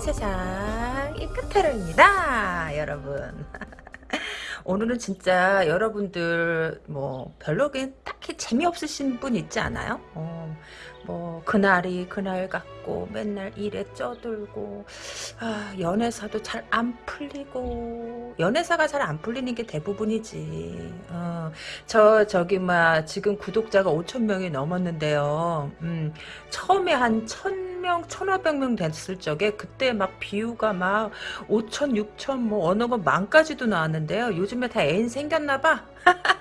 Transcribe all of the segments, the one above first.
보는 세상 이카타로입니다 여러분. 오늘은 진짜 여러분들 뭐 별로긴 딱히 재미없으신 분 있지 않아요? 어, 뭐 그날이 그날 같고 맨날 일에 쪄들고 아, 연애사도 잘 안 풀리고. 연애사가 잘 안 풀리는 게 대부분이지. 어, 저 저기 막 지금 구독자가 5천 명이 넘었는데요. 음, 처음에 한 천명 1,500명 됐을 적에 그때 막 비유가 막 5천 6천 뭐 어느 건 만까지도 나왔는데요. 요즘에 다 애인 생겼나 봐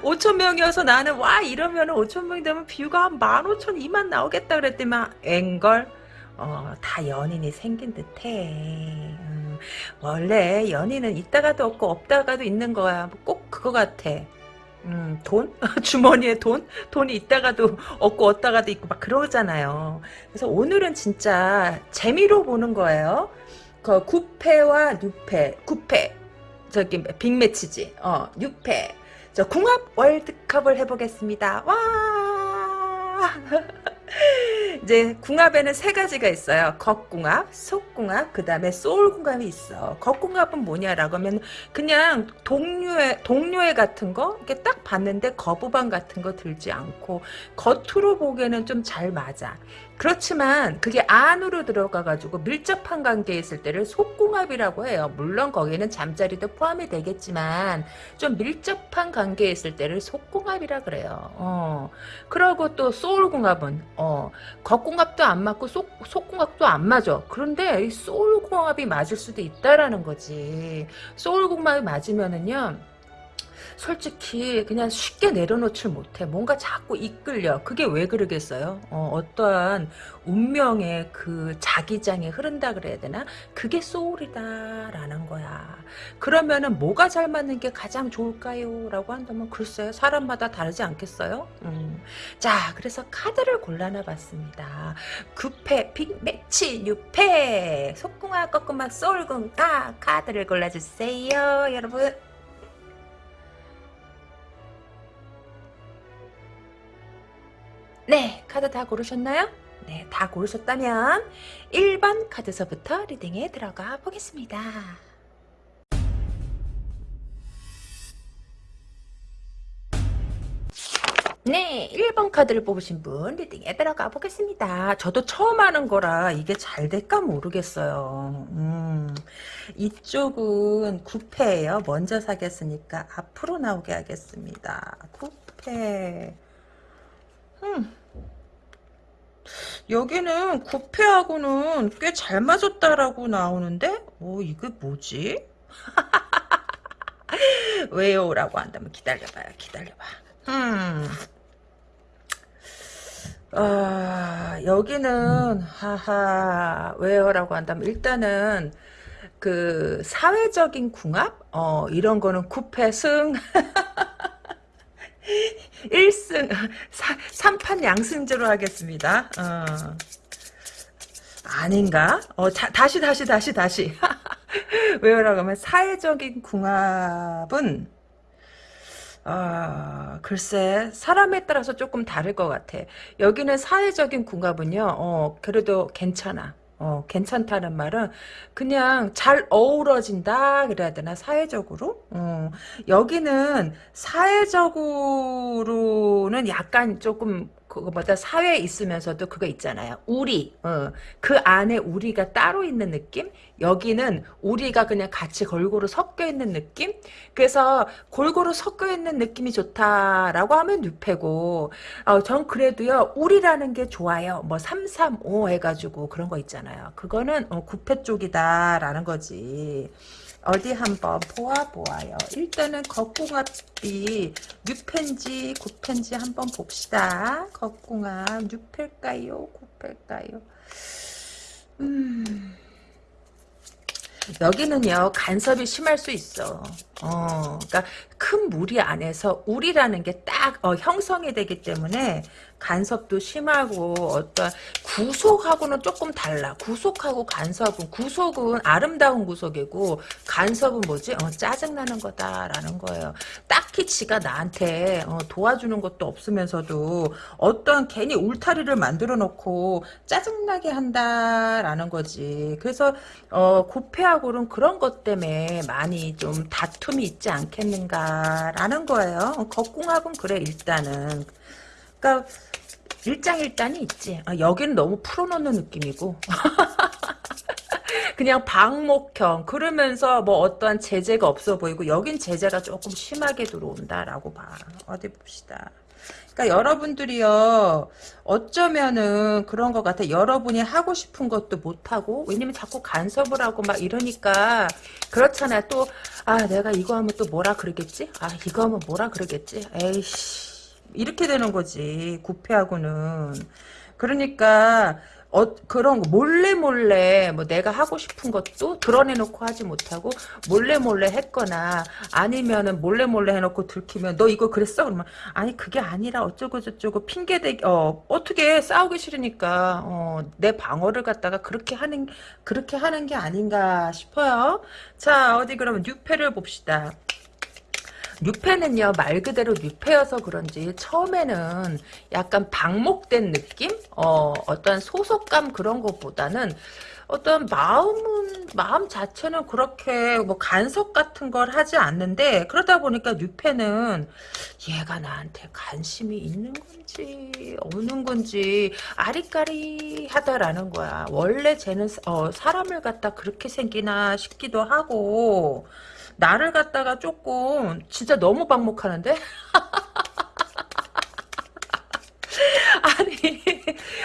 5천 명이어서 나는 와 이러면 5천 명이 되면 뷰가 한 15,000, 2만 나오겠다 그랬더니만 앵걸? 어, 다 연인이 생긴 듯해. 음, 원래 연인은 있다가도 없고 없다가도 있는 거야. 꼭 그거 같아. 음, 돈? 주머니에 돈? 돈이 있다가도 없고 없다가도 있고 막 그러잖아요. 그래서 오늘은 진짜 재미로 보는 거예요. 그 9패와 6패 9패. 저기 빅매치지. 어 6패 저 궁합 월드컵을 해보겠습니다. 와! 이제 궁합에는 세 가지가 있어요. 겉궁합, 속궁합, 그 다음에 소울궁합이 있어. 겉궁합은 뭐냐라고 하면 그냥 동료애, 동료애 같은 거 이렇게 딱 봤는데 거부감 같은 거 들지 않고 겉으로 보기에는 좀 잘 맞아. 그렇지만 그게 안으로 들어가가지고 밀접한 관계에 있을 때를 속궁합이라고 해요. 물론 거기에는 잠자리도 포함이 되겠지만 좀 밀접한 관계에 있을 때를 속궁합이라 그래요. 어. 그러고 또 소울궁합은 어. 겉궁합도 안 맞고 속, 속궁합도 안 맞아. 그런데 이 소울궁합이 맞을 수도 있다라는 거지. 소울궁합이 맞으면은요. 솔직히 그냥 쉽게 내려놓질 못해. 뭔가 자꾸 이끌려. 그게 왜 그러겠어요? 어, 떠한 운명의 그 자기장에 흐른다 그래야 되나? 그게 소울이다라는 거야. 그러면은 뭐가 잘 맞는 게 가장 좋을까요? 라고 한다면 글쎄요. 사람마다 다르지 않겠어요? 음. 자, 그래서 카드를 골라놔 봤습니다. 9패, 빅매치, 6패, 속궁합, 꺾음합, 소울궁합 카드를 골라주세요. 여러분. 네, 카드 다 고르셨나요? 네, 다 고르셨다면 1번 카드서부터 리딩에 들어가 보겠습니다. 네, 1번 카드를 뽑으신 분 리딩에 들어가 보겠습니다. 저도 처음 하는 거라 이게 잘 될까 모르겠어요. 음, 이쪽은 9패예요. 먼저 사겠으니까 앞으로 나오게 하겠습니다. 9패. 음. 여기는 구패하고는 꽤 잘 맞았다라고 나오는데 오 이게 뭐지? 왜요? 라고 한다면 기다려봐요 기다려봐 음. 아, 여기는 하하 왜요? 라고 한다면 일단은 그 사회적인 궁합? 어 이런 거는 구패승 1승 3판 양승제로 하겠습니다. 어. 아닌가? 어, 자, 다시 다시 다시 다시 왜요라고 하면 사회적인 궁합은 아, 글쎄, 사람에 따라서 조금 다를 것 같아. 여기는 사회적인 궁합은요, 어, 그래도 괜찮아. 어, 괜찮다는 말은 그냥 잘 어우러진다 그래야 되나 사회적으로? 어, 여기는 사회적으로는 약간 조금 그거보다 사회에 있으면서도 그거 있잖아요. 우리. 어, 그 안에 우리가 따로 있는 느낌? 여기는 우리가 그냥 같이 골고루 섞여 있는 느낌? 그래서 골고루 섞여 있는 느낌이 좋다라고 하면 6패고 어, 전 그래도요. 우리라는 게 좋아요. 뭐 335 해가지고 그런 거 있잖아요. 그거는 어, 9패 쪽이다라는 거지. 어디 한번 보아보아요. 일단은 겉궁합이 6편지 9편지 한번 봅시다. 겉궁합 6패일까요? 9패일까요? 음... 여기는요 간섭이 심할 수 있어. 어, 그러니까 큰 무리 안에서 우리라는 게 딱 어, 형성이 되기 때문에 간섭도 심하고 어떤 구속하고는 조금 달라. 구속하고 간섭은 구속은 아름다운 구속이고 간섭은 뭐지? 어, 짜증나는 거다라는 거예요. 딱히 지가 나한테 어, 도와주는 것도 없으면서도 어떤 괜히 울타리를 만들어 놓고 짜증나게 한다라는 거지. 그래서 어, 구패하고는 그런 것 때문에 많이 좀 다 툼이 있지 않겠는가라는 거예요. 겉궁합은 그래 일단은. 그러니까 일장일단이 있지. 아, 여기는 너무 풀어놓는 느낌이고. 그냥 방목형 그러면서 뭐 어떠한 제재가 없어 보이고 여긴 제재가 조금 심하게 들어온다라고 봐. 어디 봅시다. 그러니까 여러분들이요 어쩌면은 그런 것 같아. 여러분이 하고 싶은 것도 못하고 왜냐면 자꾸 간섭을 하고 막 이러니까 그렇잖아요 또아 내가 이거 하면 또 뭐라 그러겠지? 아 이거 하면 뭐라 그러겠지? 에이씨. 이렇게 되는 거지 구패하고는. 그러니까 어, 그런 거 몰래 몰래 뭐 내가 하고 싶은 것도 드러내놓고 하지 못하고 몰래 몰래 했거나 아니면은 몰래 몰래 해놓고 들키면 너 이거 그랬어? 그러면 아니 그게 아니라 어쩌고 저쩌고 핑계 대기 어 어떻게 싸우기 싫으니까 어 내 방어를 갖다가 그렇게 하는 그렇게 하는 게 아닌가 싶어요. 자 어디 그러면 뉴페를 봅시다 뉴페는요 말 그대로 뉴페여서 그런지 처음에는 약간 방목된 느낌? 어 어떤 소속감 그런 것보다는 어떤 마음은 마음 자체는 그렇게 뭐 간섭 같은 걸 하지 않는데 그러다 보니까 뉴페는 얘가 나한테 관심이 있는 건지 없는 건지 아리까리하다라는 거야. 원래 쟤는 어, 사람을 갖다 그렇게 생기나 싶기도 하고 나를 갖다가 조금 진짜 너무 방목하는데? 아니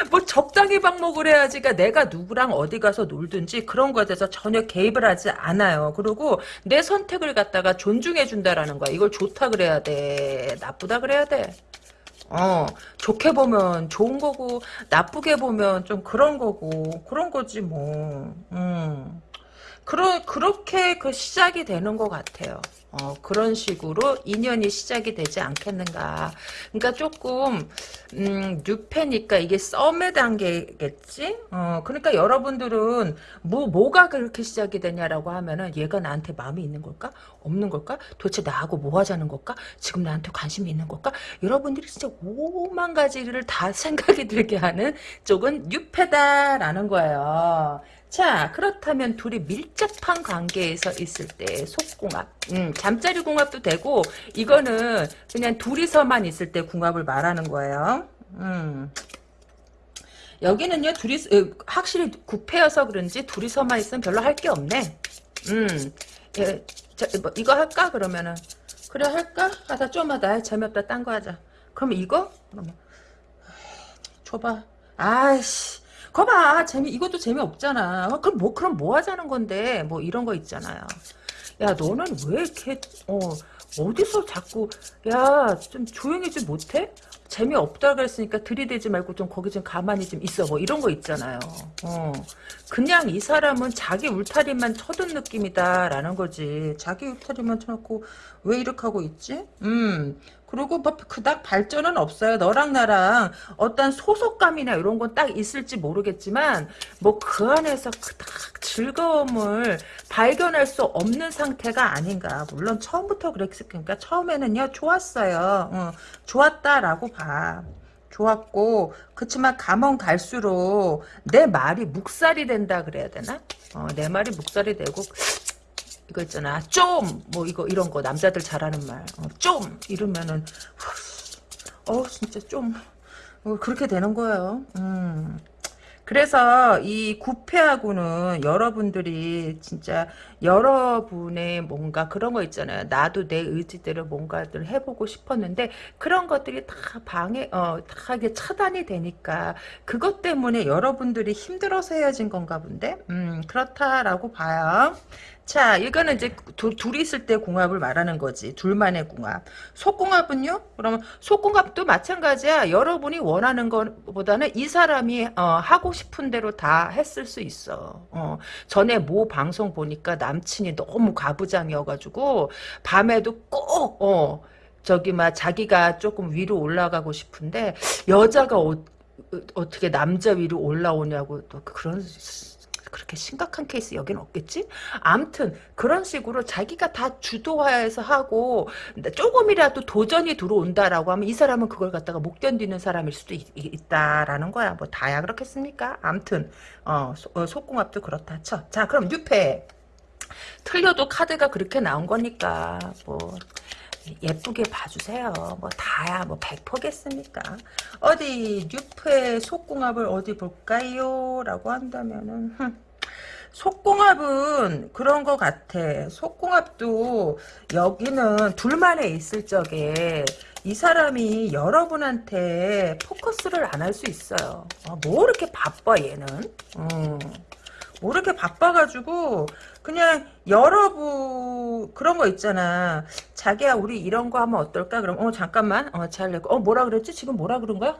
뭐 적당히 방목을 해야지가 내가 누구랑 어디 가서 놀든지 그런 거에 대해서 전혀 개입을 하지 않아요. 그리고 내 선택을 갖다가 존중해 준다라는 거야. 이걸 좋다 그래야 돼. 나쁘다 그래야 돼. 어, 좋게 보면 좋은 거고, 나쁘게 보면 좀 그런 거고, 그런 거지, 뭐. 음. 그러, 그렇게 그 시작이 되는 것 같아요. 어, 그런 식으로 인연이 시작이 되지 않겠는가. 그러니까 조금, 음, 뉴페니까 이게 썸의 단계겠지? 어, 그러니까 여러분들은 뭐, 뭐가 그렇게 시작이 되냐라고 하면은 얘가 나한테 마음이 있는 걸까? 없는 걸까? 도대체 나하고 뭐 하자는 걸까? 지금 나한테 관심이 있는 걸까? 여러분들이 진짜 오만 가지를 다 생각이 들게 하는 쪽은 뉴페다라는 거예요. 자 그렇다면 둘이 밀접한 관계에서 있을 때 속궁합. 음, 잠자리 궁합도 되고 이거는 그냥 둘이서만 있을 때 궁합을 말하는 거예요. 음. 여기는요 둘이 어, 확실히 구패여서 그런지 둘이서만 있으면 별로 할 게 없네. 음. 예, 자, 뭐, 이거 할까? 그러면은. 그래 할까? 하다 좀 하다 재미없다. 딴 거 하자. 그럼 이거? 줘봐. 아이씨 거봐. 재미 이것도 재미 없잖아. 어, 그럼 뭐 그럼 뭐 하자는 건데? 뭐 이런 거 있잖아요. 야 너는 왜 이렇게 어 어디서 자꾸 야 좀 조용히 좀 못해? 재미없다 그랬으니까 들이대지 말고 좀 거기 좀 가만히 좀 있어. 뭐 이런 거 있잖아요. 어. 그냥 이 사람은 자기 울타리만 쳐둔 느낌이다 라는 거지. 자기 울타리만 쳐놓고 왜 이렇게 하고 있지? 음 그리고 뭐 그닥 발전은 없어요. 너랑 나랑 어떤 소속감이나 이런 건 딱 있을지 모르겠지만 뭐 그 안에서 그닥 즐거움을 발견할 수 없는 상태가 아닌가. 물론 처음부터 그랬으니까 처음에는요 좋았어요. 어, 좋았다라고 봐. 좋았고 그치만 가면 갈수록 내 말이 묵살이 된다 그래야 되나? 어, 내 말이 묵살이 되고 이거 있잖아 좀 뭐 이거 이런 거 남자들 잘하는 말좀 어, 이러면은 어 진짜 좀 어, 그렇게 되는 거예요 음. 그래서 이 구패하고는 여러분들이 진짜 여러분의 뭔가 그런 거 있잖아요. 나도 내 의지대로 뭔가를 해보고 싶었는데 그런 것들이 다 방해, 어, 다 이게 차단이 되니까 그것 때문에 여러분들이 힘들어서 헤어진 건가 본데? 음, 그렇다라고 봐요. 자, 이거는 이제 두, 둘이 있을 때 궁합을 말하는 거지. 둘만의 궁합. 속궁합은요? 그러면 속궁합도 마찬가지야. 여러분이 원하는 것보다는 이 사람이 어, 하고 싶은 대로 다 했을 수 있어. 어, 전에 모 방송 보니까 남친이 너무 가부장이어가지고 밤에도 꼭 어, 저기 막 자기가 조금 위로 올라가고 싶은데 여자가 어, 어떻게 남자 위로 올라오냐고 또 그런 그렇게 심각한 케이스 여기는 없겠지? 암튼 그런 식으로 자기가 다 주도하에서 하고 조금이라도 도전이 들어온다라고 하면 이 사람은 그걸 갖다가 못 견디는 사람일 수도 있, 다라는 거야. 뭐 다야 그렇겠습니까? 암튼 어, 소, 어, 속궁합도 그렇다 쳐. 자 그럼 뉴페 틀려도 카드가 그렇게 나온 거니까 뭐 예쁘게 봐주세요. 뭐 다야 뭐 100%겠습니까? 어디 뉴프의 속궁합을 어디 볼까요? 라고 한다면은 속궁합은 그런 것 같아. 속궁합도 여기는 둘만에 있을 적에 이 사람이 여러분한테 포커스를 안 할 수 있어요. 아, 뭐 이렇게 바빠 얘는? 음. 뭐 이렇게 바빠가지고 그냥 여러분 그런 거 있잖아. 자기야 우리 이런 거 하면 어떨까? 그럼 어 잠깐만 어 잘 내고 어 뭐라 그랬지? 지금 뭐라 그런 거야?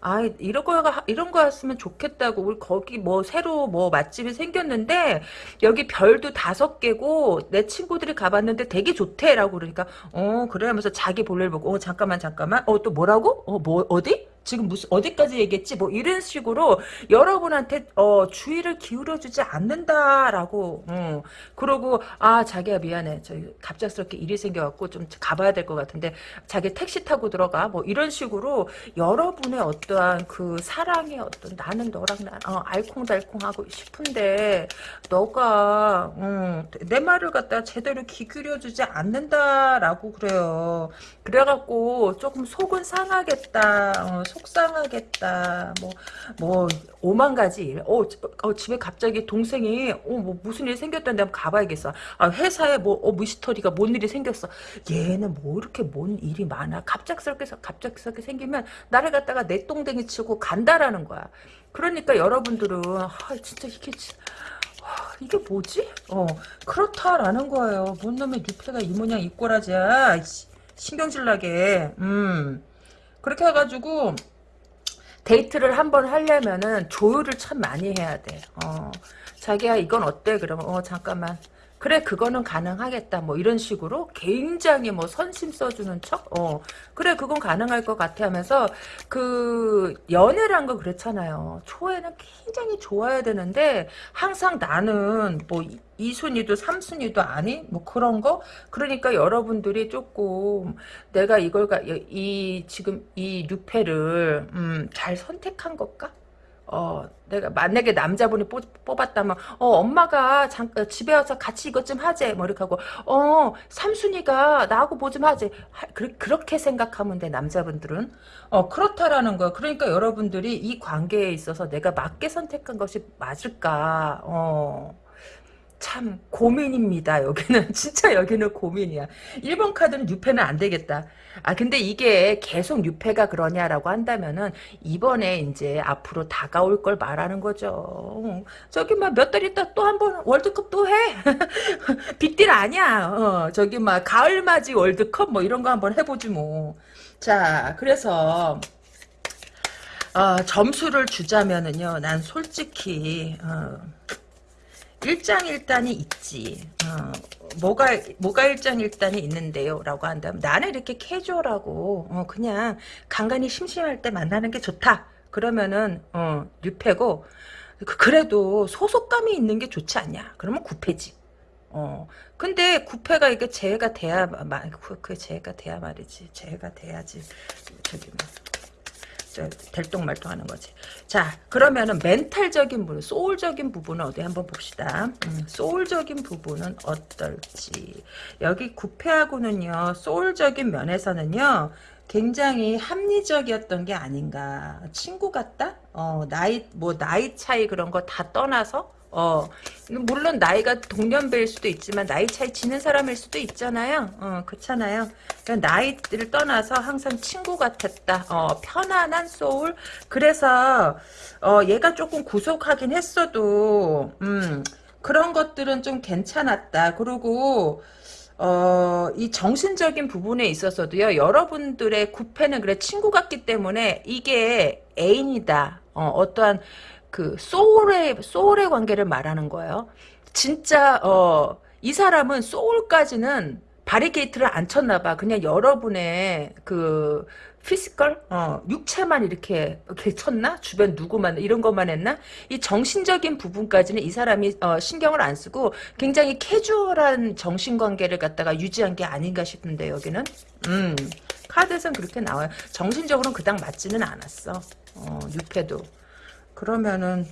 아 이런 거가 이런 거였으면 좋겠다고 우리 거기 뭐 새로 뭐 맛집이 생겼는데 여기 별도 다섯 개고 내 친구들이 가봤는데 되게 좋대라고 그러니까 어 그래 하면서 자기 볼일 보고 어 잠깐만 잠깐만 어 또 뭐라고? 어 뭐 어디? 지금 무슨 어디까지 얘기했지? 뭐 이런 식으로 여러분한테 어, 주의를 기울여주지 않는다라고. 음. 그러고 아 자기야 미안해. 저 갑작스럽게 일이 생겨갖고 좀 가봐야 될 것 같은데 자기 택시 타고 들어가. 뭐 이런 식으로 여러분의 어떠한 그 사랑의 어떤 나는 너랑 나 어, 알콩달콩하고 싶은데 너가 음, 내 말을 갖다 제대로 귀 기울여주지 않는다라고 그래요. 그래갖고 조금 속은 상하겠다. 어, 속 상하겠다. 뭐, 뭐, 오만 가지 일. 어, 어 집에 갑자기 동생이, 어, 뭐, 무슨 일이 생겼다는데 한번 가봐야겠어. 아, 회사에 뭐, 어, 미스터리가 뭔 일이 생겼어. 얘는 뭐 이렇게 뭔 일이 많아. 갑작스럽게, 갑작스럽게 생기면 나를 갖다가 내 똥댕이 치고 간다라는 거야. 그러니까 여러분들은, 아, 진짜 이게, 이게 뭐지? 어, 그렇다라는 거예요. 뭔 놈의 뉴페가 이 모양 이 꼬라지야. 신경질 나게. 음. 그렇게 해가지고 데이트를 한번 하려면은 조율을 참 많이 해야 돼. 어, 자기야 이건 어때? 그러면 어 잠깐만. 그래 그거는 가능하겠다. 뭐 이런 식으로 굉장히 뭐 선심 써주는 척? 어. 그래 그건 가능할 것 같아 하면서 그 연애란 거 그렇잖아요. 초에는 굉장히 좋아야 되는데 항상 나는 뭐 이순위도 삼순위도 아니? 뭐 그런 거? 그러니까 여러분들이 조금 내가 이걸 이 지금 이 뉴페를 음, 잘 선택한 걸까 어, 내가 만약에 남자분이 뽑, 았다면 어 엄마가 잠, 어, 집에 와서 같이 이것 좀 하재 뭐 이렇게 하고 어 삼순이가 나하고 뭐 좀 하재. 하, 그, 그렇게 생각하면 돼 남자분들은. 어 그렇다라는 거야. 그러니까 여러분들이 이 관계에 있어서 내가 맞게 선택한 것이 맞을까? 어 참 고민입니다. 여기는 진짜 여기는 고민이야. 1번 카드는 뉴페는 안 되겠다. 아 근데 이게 계속 뉴페가 그러냐라고 한다면은 이번에 이제 앞으로 다가올 걸 말하는 거죠. 저기 막 몇 달 있다 또 한 번 월드컵 또 해. 빅딜 아니야. 어, 저기 막 가을 맞이 월드컵 뭐 이런 거 한번 해보지 뭐. 자 그래서 어, 점수를 주자면은요. 난 솔직히 어, 일장일단이 있지. 어, 뭐가 뭐가 일장일단이 있는데요? 라고 한다면 나는 이렇게 캐주얼하고 어, 그냥 간간히 심심할 때 만나는 게 좋다. 그러면은 어, 뉴페고 그, 그래도 소속감이 있는 게 좋지 않냐? 그러면 구패지. 어. 근데 구패가 이게 재해가 돼야 그, 그 재해가 돼야 말이지. 재해가 돼야지. 저기 뭐. 될똥말똥하는 거지. 자 그러면은 멘탈적인 부분, 소울적인 부분은 어디 한번 봅시다. 음, 소울적인 부분은 어떨지. 여기 구패하고는요. 소울적인 면에서는요. 굉장히 합리적이었던 게 아닌가. 친구 같다? 어, 나이, 뭐, 나이 차이 그런 거 다 떠나서, 어, 물론 나이가 동년배일 수도 있지만 나이 차이 지는 사람일 수도 있잖아요. 어, 그렇잖아요. 그러니까 나이를 떠나서 항상 친구 같았다. 어, 편안한 소울. 그래서 어, 얘가 조금 구속하긴 했어도 음, 그런 것들은 좀 괜찮았다. 그리고 어, 이 정신적인 부분에 있어서도요, 여러분들의 구페는 그래, 친구 같기 때문에 이게 애인이다. 어, 어떠한 그 soul의 soul의 관계를 말하는 거예요. 진짜 어 이 사람은 soul까지는 바리게이트를 안 쳤나 봐. 그냥 여러분의 그 physical, 어, 육체만 이렇게, 이렇게 쳤나? 주변 누구만, 이런 것만 했나? 이 정신적인 부분까지는 이 사람이, 어, 신경을 안 쓰고 굉장히 캐주얼한 정신관계를 갖다가 유지한 게 아닌가 싶은데, 여기는. 음, 카드에선 그렇게 나와요. 정신적으로는 그닥 맞지는 않았어. 어, 6패도. 그러면은,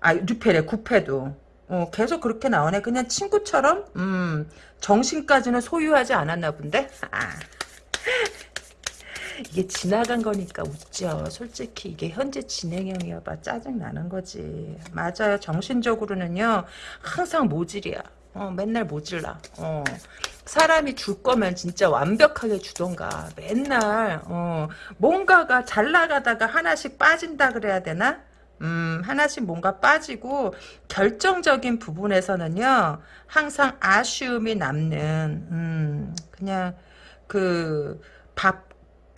아, 6패래, 9패도. 어, 계속 그렇게 나오네. 그냥 친구처럼, 음, 정신까지는 소유하지 않았나 본데? 아. 이게 지나간 거니까 웃죠. 솔직히 이게 현재 진행형이어봐 짜증 나는 거지. 맞아요. 정신적으로는요 항상 모질이야. 어, 맨날 모질라. 어. 사람이 줄 거면 진짜 완벽하게 주던가. 맨날 어, 뭔가가 잘 나가다가 하나씩 빠진다 그래야 되나? 음, 하나씩 뭔가 빠지고 결정적인 부분에서는요 항상 아쉬움이 남는 음, 그냥 그 밥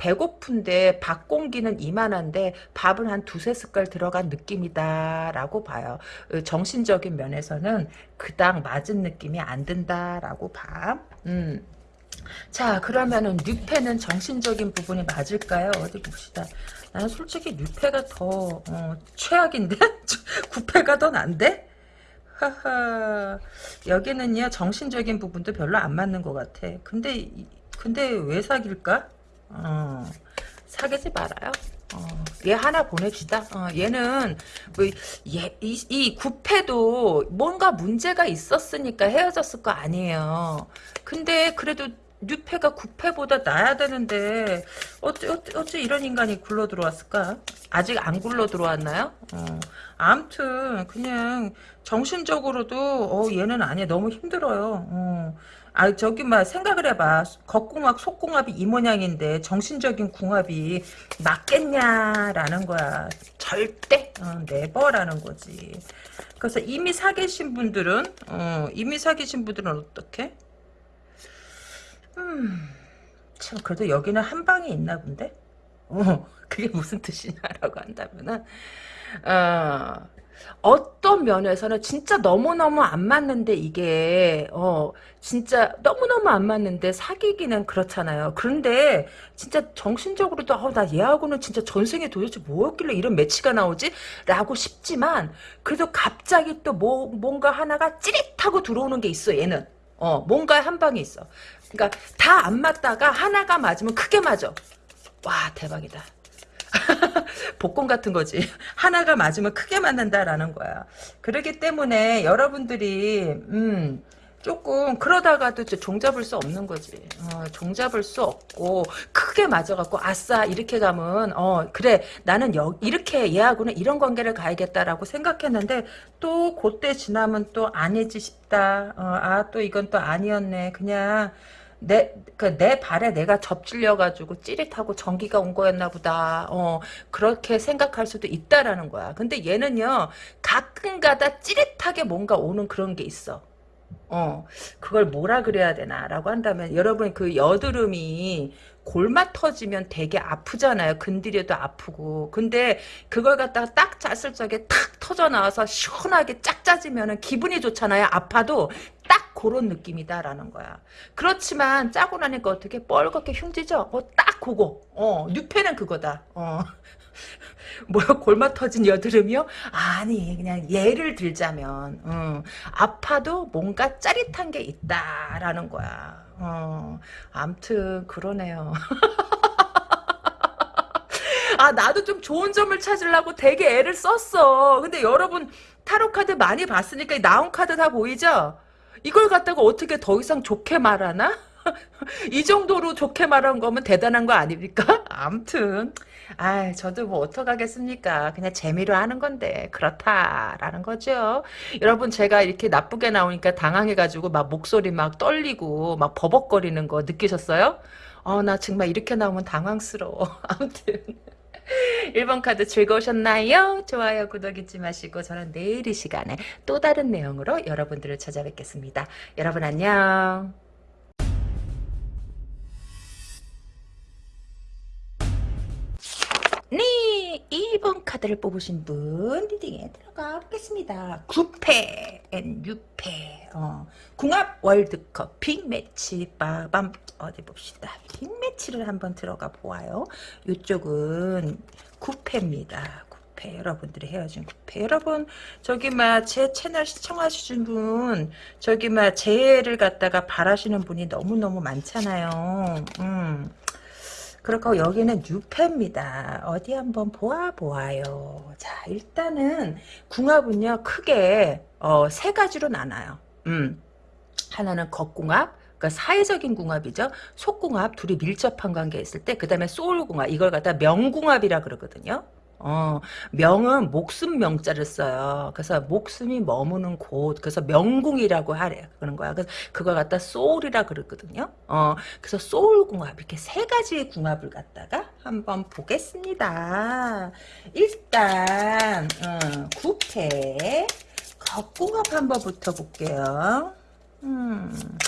배고픈데 밥 공기는 이만한데 밥은 한 두세 숟갈 들어간 느낌이다라고 봐요. 어, 정신적인 면에서는 그닥 맞은 느낌이 안 든다라고 봐. 음. 자 그러면은 뉴페는 정신적인 부분이 맞을까요? 어디 봅시다. 나는 솔직히 뉴페가 더 어, 최악인데? 구패가 더 난데? 하하 여기는요 정신적인 부분도 별로 안 맞는 것 같아. 근데 근데 왜 사귈까? 어, 사귀지 말아요. 어, 얘 하나 보냅시다. 어, 얘는 뭐, 얘, 이, 이 구패도 뭔가 문제가 있었으니까 헤어졌을 거 아니에요. 근데 그래도 뉴패가 구패보다 나야 되는데 어째, 어째, 어째 이런 인간이 굴러 들어왔을까? 아직 안 굴러 들어왔나요? 어, 암튼 그냥 정신적으로도 어, 얘는 아니야. 너무 힘들어요. 어. 아 저기 막 생각을 해봐. 겉궁합 속궁합이 이 모양인데 정신적인 궁합이 맞겠냐라는 거야. 절대 어, 네버라는 거지. 그래서 이미 사귀신 분들은 어, 이미 사귀신 분들은 어떻게 음참 그래도 여기는 한 방이 있나 본데? 어 그게 무슨 뜻이냐라고 한다면은 어 어떤 면에서는 진짜 너무너무 안 맞는데 이게 어 진짜 너무너무 안 맞는데 사귀기는 그렇잖아요. 그런데 진짜 정신적으로도 어, 나 얘하고는 진짜 전생에 도대체 뭐였길래 이런 매치가 나오지? 라고 싶지만 그래도 갑자기 또 뭐, 뭔가 하나가 찌릿하고 들어오는 게 있어 얘는. 어 뭔가 한 방이 있어. 그러니까 다 안 맞다가 하나가 맞으면 크게 맞아. 와 대박이다. 복권 같은 거지. 하나가 맞으면 크게 맞는다라는 거야. 그렇기 때문에 여러분들이 음 조금 그러다가도 종잡을 수 없는 거지. 어, 종잡을 수 없고 크게 맞아갖고 아싸 이렇게 가면 어 그래 나는 여, 이렇게 얘하고는 이런 관계를 가야겠다라고 생각했는데 또 그때 지나면 또 아니지 싶다. 어, 아또 이건 또 아니었네. 그냥 내, 그, 내 발에 내가 접질려가지고 찌릿하고 전기가 온 거였나 보다. 어, 그렇게 생각할 수도 있다라는 거야. 근데 얘는요, 가끔 가다 찌릿하게 뭔가 오는 그런 게 있어. 어, 그걸 뭐라 그래야 되나라고 한다면, 여러분 그 여드름이 골마 터지면 되게 아프잖아요. 건드려도 아프고. 근데 그걸 갖다가 딱 짰을 적에 탁 터져 나와서 시원하게 짝 짜지면 기분이 좋잖아요. 아파도 딱 그런 느낌이다라는 거야. 그렇지만 짜고 나니까 어떻게 뻘겋게 흉지죠? 어, 딱 그거. 어, 뉴페는 그거다. 어. 뭐야 골마 터진 여드름이요? 아니 그냥 예를 들자면 음, 아파도 뭔가 짜릿한 게 있다라는 거야. 어, 암튼 그러네요. 아 나도 좀 좋은 점을 찾으려고 되게 애를 썼어. 근데 여러분 타로 카드 많이 봤으니까 나온 카드 다 보이죠? 이걸 갖다가 어떻게 더 이상 좋게 말하나? 이 정도로 좋게 말한 거면 대단한 거 아닙니까? 암튼 아 저도 뭐 어떡하겠습니까 그냥 재미로 하는 건데 그렇다라는 거죠 여러분 제가 이렇게 나쁘게 나오니까 당황해가지고 막 목소리 막 떨리고 막 버벅거리는 거 느끼셨어요? 어나 정말 이렇게 나오면 당황스러워 아무튼 1번 카드 즐거우셨나요? 좋아요, 구독 잊지 마시고 저는 내일 이 시간에 또 다른 내용으로 여러분들을 찾아뵙겠습니다. 여러분 안녕. 네. 중에 1번 카드를 뽑으신 분 reading에 들어가 보겠습니다. 9패 앤 6패 어, 궁합 월드컵 big match 빠밤 어디 봅시다. big match를 한번 들어가 보아요. 이쪽은 구페입니다. 구페 여러분들이 헤어진 구페 여러분 저기 막 제 채널 시청하시는 분 저기 막 재회를 갖다가 바라시는 분이 너무너무 많잖아요. 음. 그렇고 여기는 뉴패입니다. 어디 한번 보아 보아요. 자 일단은 궁합은요 크게 어, 세 가지로 나눠요. 음. 하나는 겉궁합 그러니까 사회적인 궁합이죠. 속궁합 둘이 밀접한 관계에 있을 때 그다음에 소울궁합 이걸 갖다 명궁합이라 그러거든요. 어, 명은 목숨 명자를 써요. 그래서 목숨이 머무는 곳, 그래서 명궁이라고 하래. 그런 거야. 그래서 그걸 갖다 소울이라 그러거든요. 어, 그래서 소울 궁합, 이렇게 세 가지의 궁합을 갖다가 한번 보겠습니다. 일단, 어, 구패, 겉궁합 한번 붙어볼게요. 음.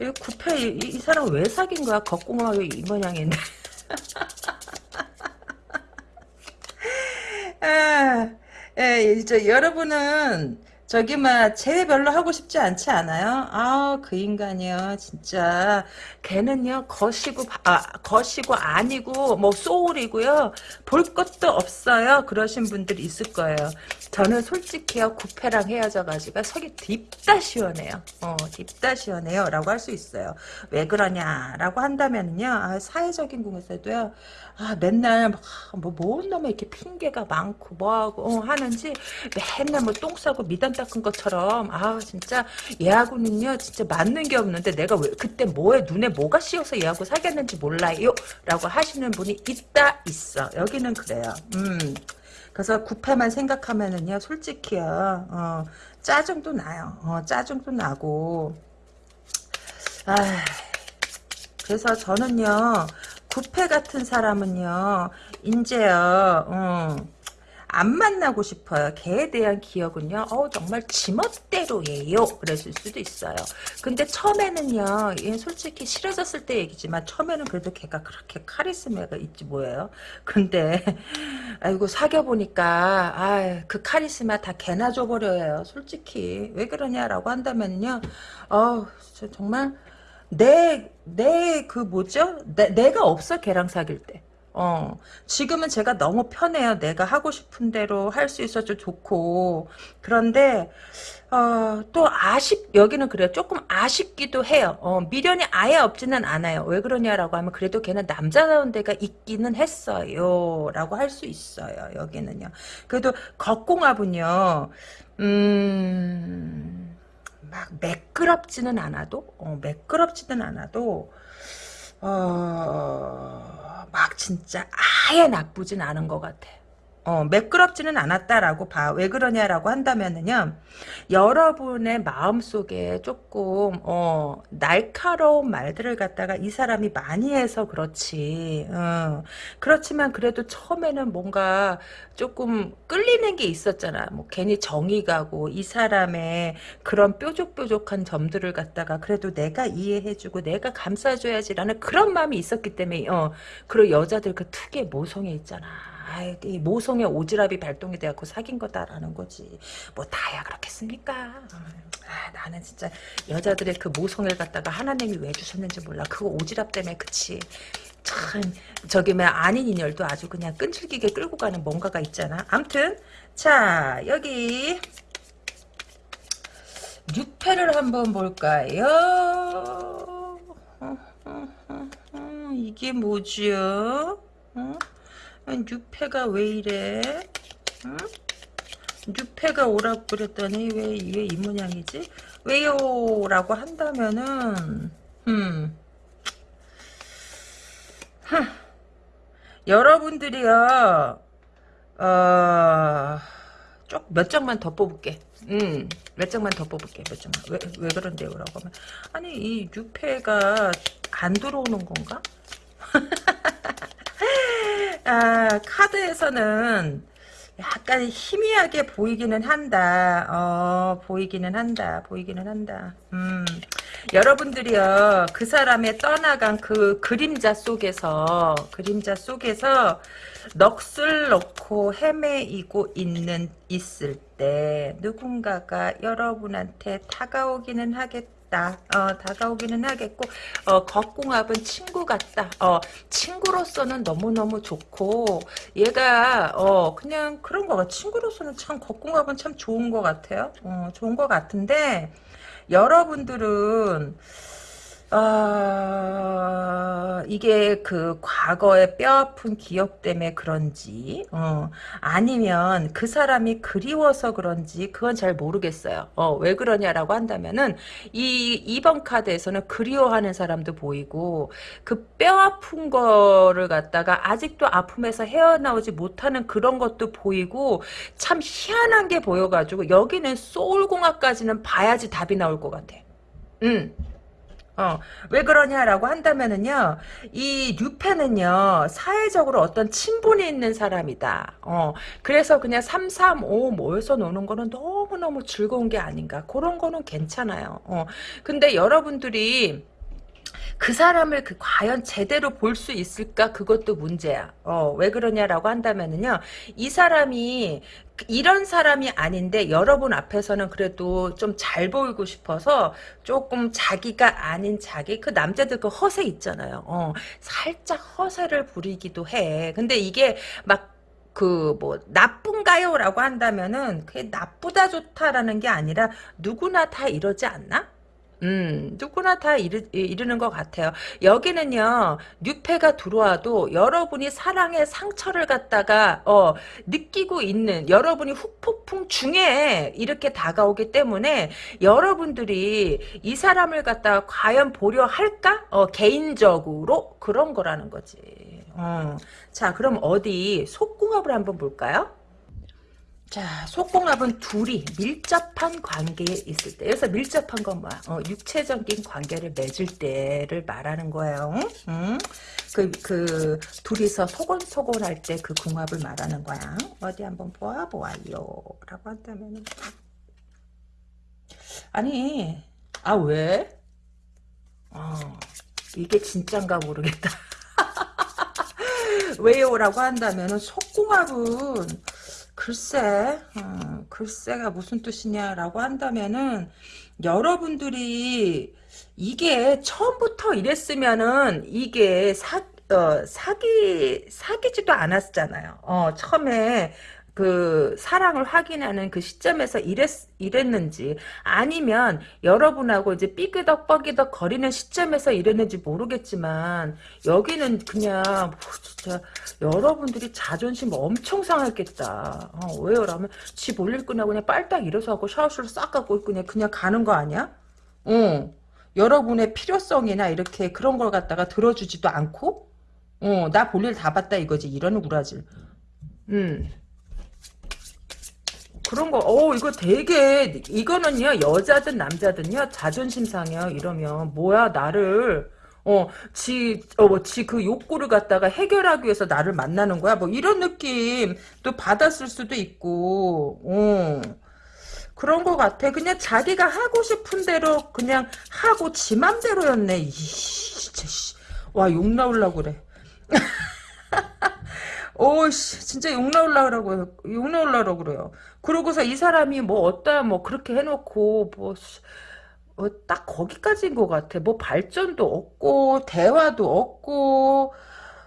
이 구패, 이, 이 사람 왜 사귄 거야? 겉궁합이 이 모양인데. 아, 예, 이제 여러분은 저기 막 제외 별로 하고 싶지 않지 않아요? 아, 그 인간이요, 진짜. 걔는요, 거시고, 아, 거시고 아니고, 뭐, 소울이고요. 볼 것도 없어요. 그러신 분들이 있을 거예요. 저는 솔직히요, 구패랑 헤어져가지고 속이 딥다 시원해요. 어, 딥다 시원해요. 라고 할 수 있어요. 왜 그러냐라고 한다면요, 아, 사회적인 궁에서도요, 아, 맨날, 막, 뭐, 뭔 놈에 이렇게 핑계가 많고, 뭐하고, 어, 하는지, 맨날 뭐, 똥 싸고 미담 닦은 것처럼, 아, 진짜, 얘하고는요, 진짜 맞는 게 없는데, 내가 왜, 그때 뭐에, 눈에 뭐가 씌어서 얘하고 사귀었는지 몰라요. 라고 하시는 분이 있다, 있어. 여기는 그래요. 음. 그래서 구패만 생각하면은요, 솔직히요, 어, 짜증도 나요. 어, 짜증도 나고, 아, 그래서 저는요, 구패 같은 사람은요, 인제요, 어, 안 만나고 싶어요. 걔에 대한 기억은요, 어, 정말 지멋대로예요. 그랬을 수도 있어요. 근데 처음에는요, 얘 솔직히 싫어졌을 때 얘기지만, 처음에는 그래도 걔가 그렇게 카리스마가 있지 뭐예요. 근데, 아이고, 사귀어보니까, 아, 그 카리스마 다 걔나 줘버려요. 솔직히. 왜 그러냐라고 한다면요, 어, 정말, 내, 내, 그 뭐죠? 내, 내가 없어, 걔랑 사귈 때. 어, 지금은 제가 너무 편해요. 내가 하고 싶은 대로 할 수 있어서 좋고. 그런데, 어, 또 아쉽, 여기는 그래요. 조금 아쉽기도 해요. 어, 미련이 아예 없지는 않아요. 왜 그러냐라고 하면 그래도 걔는 남자다운 데가 있기는 했어요. 라고 할 수 있어요. 여기는요. 그래도 겉공합은요, 음, 막 매끄럽지는 않아도 어, 매끄럽지는 않아도 어, 막 진짜 아예 나쁘진 않은 것 같아. 어, 매끄럽지는 않았다라고 봐. 왜 그러냐라고 한다면은요, 여러분의 마음속에 조금, 어, 날카로운 말들을 갖다가 이 사람이 많이 해서 그렇지. 어, 그렇지만 그래도 처음에는 뭔가 조금 끌리는 게 있었잖아. 뭐, 괜히 정이 가고, 이 사람의 그런 뾰족뾰족한 점들을 갖다가 그래도 내가 이해해주고, 내가 감싸줘야지라는 그런 마음이 있었기 때문에, 어, 그리고 여자들 그 특유의 모성애 있잖아. 아이, 이 모성의 오지랖이 발동이 돼갖고 사귄 거다라는 거지. 뭐 다야 그렇겠습니까? 아, 나는 진짜 여자들의 그 모성을 갖다가 하나님이 왜 주셨는지 몰라. 그거 오지랖 때문에 그치. 참 저기 뭐 아닌 인연도 아주 그냥 끈질기게 끌고 가는 뭔가가 있잖아. 암튼 자 여기 6패를 한번 볼까요? 이게 뭐지요? 뉴페가 왜 이래? 응? 뉴페가 오라고 그랬더니 왜 왜 이 모양이지? 왜요? 라고 한다면은 음. 흠. 여러분들이요 어, 쪽몇 장만 더 뽑을게. 음, 몇 장만 더 뽑을게. 몇 장만. 왜, 왜 그런데요? 라고 하면. 아니, 이 뉴페가 안 들어오는 건가? 아, 카드에서는 약간 희미하게 보이기는 한다. 어, 보이기는 한다. 보이기는 한다. 음, 여러분들이요, 그 사람의 떠나간 그 그림자 속에서, 그림자 속에서 넋을 놓고 헤매이고 있는, 있을 때, 누군가가 여러분한테 다가오기는 하겠다. 다 어, 다가오기는 하겠고 어, 겉궁합은 친구 같다. 어, 친구로서는 너무너무 좋고 얘가 어, 그냥 그런 거가 친구로서는 참 겉궁합은 참 좋은 것 같아요. 어, 좋은 것 같은데 여러분들은 어, 이게 그 과거의 뼈아픈 기억 때문에 그런지, 어, 아니면 그 사람이 그리워서 그런지, 그건 잘 모르겠어요. 어, 왜 그러냐라고 한다면은, 이, 2번 카드에서는 그리워하는 사람도 보이고, 그 뼈아픈 거를 갖다가 아직도 아픔에서 헤어나오지 못하는 그런 것도 보이고, 참 희한한 게 보여가지고, 여기는 소울공학까지는 봐야지 답이 나올 것 같아. 음. 어, 왜 그러냐라고 한다면은요, 이 류페는요, 사회적으로 어떤 친분이 있는 사람이다. 어, 그래서 그냥 3, 3, 5 모여서 노는 거는 너무너무 즐거운 게 아닌가. 그런 거는 괜찮아요. 어, 근데 여러분들이, 그 사람을 그 과연 제대로 볼 수 있을까 그것도 문제야. 어, 왜 그러냐라고 한다면은요. 이 사람이 이런 사람이 아닌데 여러분 앞에서는 그래도 좀 잘 보이고 싶어서 조금 자기가 아닌 자기 그 남자들 그 허세 있잖아요. 어, 살짝 허세를 부리기도 해. 근데 이게 막 그뭐 나쁜가요? 라고 한다면은 그게 나쁘다 좋다라는 게 아니라 누구나 다 이러지 않나? 음, 누구나 다 이르, 이르는 것 같아요. 여기는요, 뉴페가 들어와도 여러분이 사랑의 상처를 갖다가, 어, 느끼고 있는, 여러분이 후폭풍 중에 이렇게 다가오기 때문에 여러분들이 이 사람을 갖다가 과연 보려 할까? 어, 개인적으로 그런 거라는 거지. 어. 자, 그럼 어디 속궁합을 한번 볼까요? 자, 속궁합은 둘이 밀접한 관계에 있을 때, 여기서 밀접한 건 뭐야? 어, 육체적인 관계를 맺을 때를 말하는 거예요. 응? 그, 그, 둘이서 소곤소곤 할 때 그 궁합을 말하는 거야. 어디 한번 보아보아요. 라고 한다면 아니, 아, 왜? 어, 이게 진짠가 모르겠다. 왜요? 라고 한다면 속궁합은 글쎄, 어, 글쎄가 무슨 뜻이냐라고 한다면은 여러분들이 이게 처음부터 이랬으면은 이게 사, 어, 사기 사기지도 않았잖아요. 어, 처음에 그 사랑을 확인하는 그 시점에서 이랬, 이랬는지 아니면 여러분하고 이제 삐그덕 뻐기덕 거리는 시점에서 이랬는지 모르겠지만 여기는 그냥 뭐 진짜 여러분들이 자존심 엄청 상했겠다. 어, 왜요? 라면 집 올릴 끝나고 그냥 빨딱 일어서 하고 샤워실 싹 갖고 그냥 그냥 가는 거 아니야? 어. 여러분의 필요성이나 이렇게 그런 걸 갖다가 들어주지도 않고 어, 나 볼일 다 봤다 이거지 이런 구라질. 음. 그런 거, 어, 이거 되게, 이거는요, 여자든 남자든요, 자존심 상해요, 이러면. 뭐야, 나를, 어, 지, 어, 뭐, 지그 욕구를 갖다가 해결하기 위해서 나를 만나는 거야? 뭐, 이런 느낌 또 받았을 수도 있고, 어. 그런 거 같아. 그냥 자기가 하고 싶은 대로 그냥 하고 지 맘대로였네. 이, 진짜, 씨. 와, 욕 나올라고 그래. 오씨 진짜 욕 나올라 그러고요. 욕 나올라 그래요. 그러고서 이 사람이 뭐 어따 뭐 그렇게 해놓고 뭐 어, 딱 거기까지인 것 같아. 뭐 발전도 없고 대화도 없고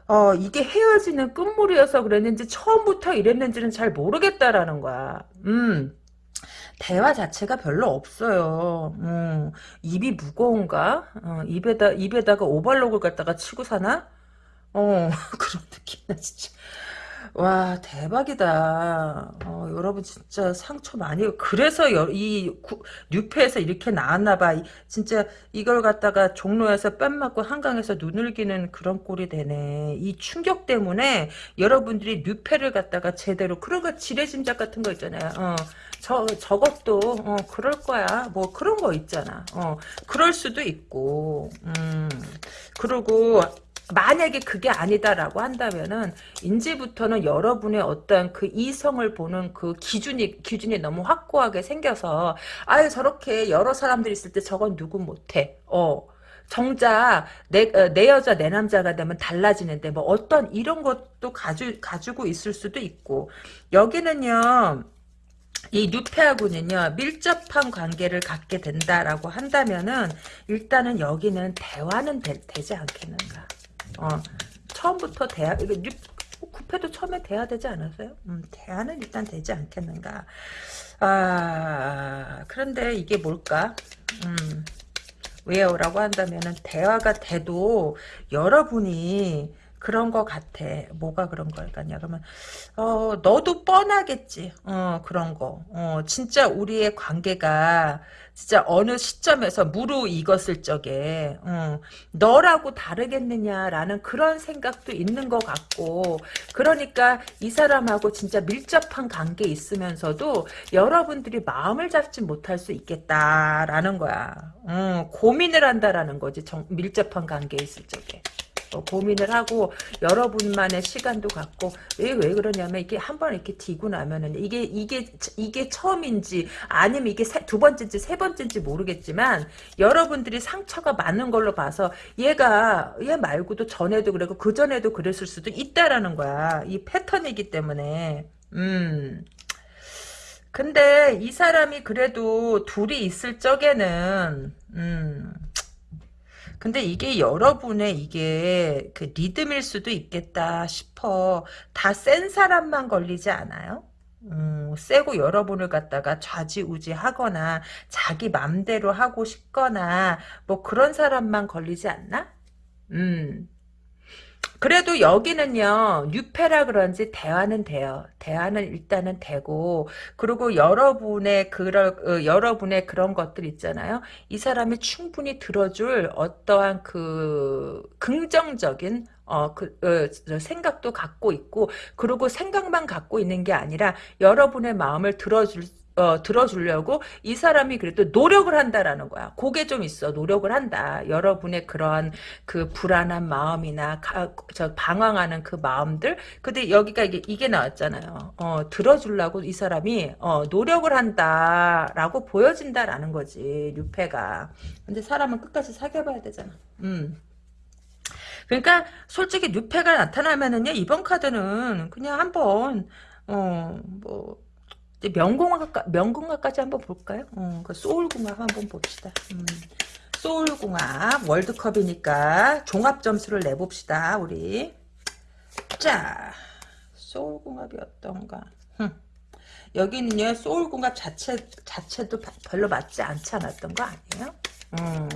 어 이게 헤어지는 끝물이어서 그랬는지 처음부터 이랬는지는 잘 모르겠다라는 거야. 음. 대화 자체가 별로 없어요. 음, 입이 무거운가? 어, 입에다 입에다가 오발록을 갖다가 치고 사나? 어 그런 느낌이야 진짜. 와 대박이다. 어, 여러분 진짜 상처 많이 그래서 여, 이 구, 뉴페에서 이렇게 나왔나봐. 진짜 이걸 갖다가 종로에서 뺨 맞고 한강에서 눈을기는 그런 꼴이 되네. 이 충격 때문에 여러분들이 뉴페를 갖다가 제대로 그런 거 지뢰짐작 같은 거 있잖아요. 어, 저 저것도 어, 그럴 거야. 뭐 그런 거 있잖아. 어, 그럴 수도 있고. 음, 그리고 만약에 그게 아니다라고 한다면은 이제부터는 여러분의 어떤 그 이성을 보는 그 기준이 기준이 너무 확고하게 생겨서 아유 저렇게 여러 사람들이 있을 때 저건 누구 못해. 어. 정작 내, 어, 내 여자 내 남자가 되면 달라지는데 뭐 어떤 이런 것도 가지, 가지고 있을 수도 있고 여기는요 이 뉴페하고는요 밀접한 관계를 갖게 된다라고 한다면은 일단은 여기는 대화는 되, 지 않겠는가 어 처음부터 대화 이거 뉴 구페도 처음에 대화 되지 않았어요? 음, 대화는 일단 되지 않겠는가. 아 그런데 이게 뭘까? 음 왜요 라고 한다면은 대화가 돼도 여러분이 그런 거 같아. 뭐가 그런 걸까냐? 그러면 어 너도 뻔하겠지. 어 그런 거. 어 진짜 우리의 관계가 진짜 어느 시점에서 무르익었을 적에 어, 너라고 다르겠느냐라는 그런 생각도 있는 것 같고 그러니까 이 사람하고 진짜 밀접한 관계 있으면서도 여러분들이 마음을 잡지 못할 수 있겠다라는 거야. 어, 고민을 한다라는 거지. 정, 밀접한 관계에 있을 적에. 어, 고민을 하고 여러분만의 시간도 갖고 왜 왜 그러냐면 이게 한 번 이렇게 뒤고 나면은 이게 이게 이게 처음인지 아니면 이게 세, 두 번째인지 세 번째인지 모르겠지만 여러분들이 상처가 많은 걸로 봐서 얘가 얘 말고도 전에도 그랬고 그 전에도 그랬을 수도 있다라는 거야. 이 패턴이기 때문에. 음. 근데 이 사람이 그래도 둘이 있을 적에는 음 근데 이게 여러분의 이게 그 리듬일 수도 있겠다 싶어. 다 센 사람만 걸리지 않아요? 음, 세고 여러분을 갖다가 좌지우지 하거나 자기 맘대로 하고 싶거나 뭐 그런 사람만 걸리지 않나? 음. 그래도 여기는요 뉴페라 그런지 대화는 돼요. 대화는 일단은 되고 그리고 여러분의 그런 어, 여러분의 그런 것들 있잖아요. 이 사람이 충분히 들어줄 어떠한 그 긍정적인 어, 그, 어, 생각도 갖고 있고, 그리고 생각만 갖고 있는 게 아니라, 여러분의 마음을 들어줄 어, 들어주려고 이 사람이 그래도 노력을 한다라는 거야. 그게 좀 있어. 노력을 한다. 여러분의 그런 그 불안한 마음이나 가, 저 방황하는 그 마음들. 근데 여기가 이게, 이게 나왔잖아요. 어, 들어주려고 이 사람이 어, 노력을 한다라고 보여진다라는 거지. 유패가. 근데 사람은 끝까지 사귀어봐야 되잖아. 음. 그러니까 솔직히 뉴페가 나타나면은요 이번 카드는 그냥 한번 어뭐 명공학 명공학까지 한번 볼까요? 어, 그 소울궁합 한번 봅시다. 음. 소울궁합 월드컵이니까 종합 점수를 내봅시다. 우리 자 소울궁합이 어떤가? 흠. 여기는요 소울궁합 자체 자체도 별로 맞지 않지 않았던 거 아니에요? 음.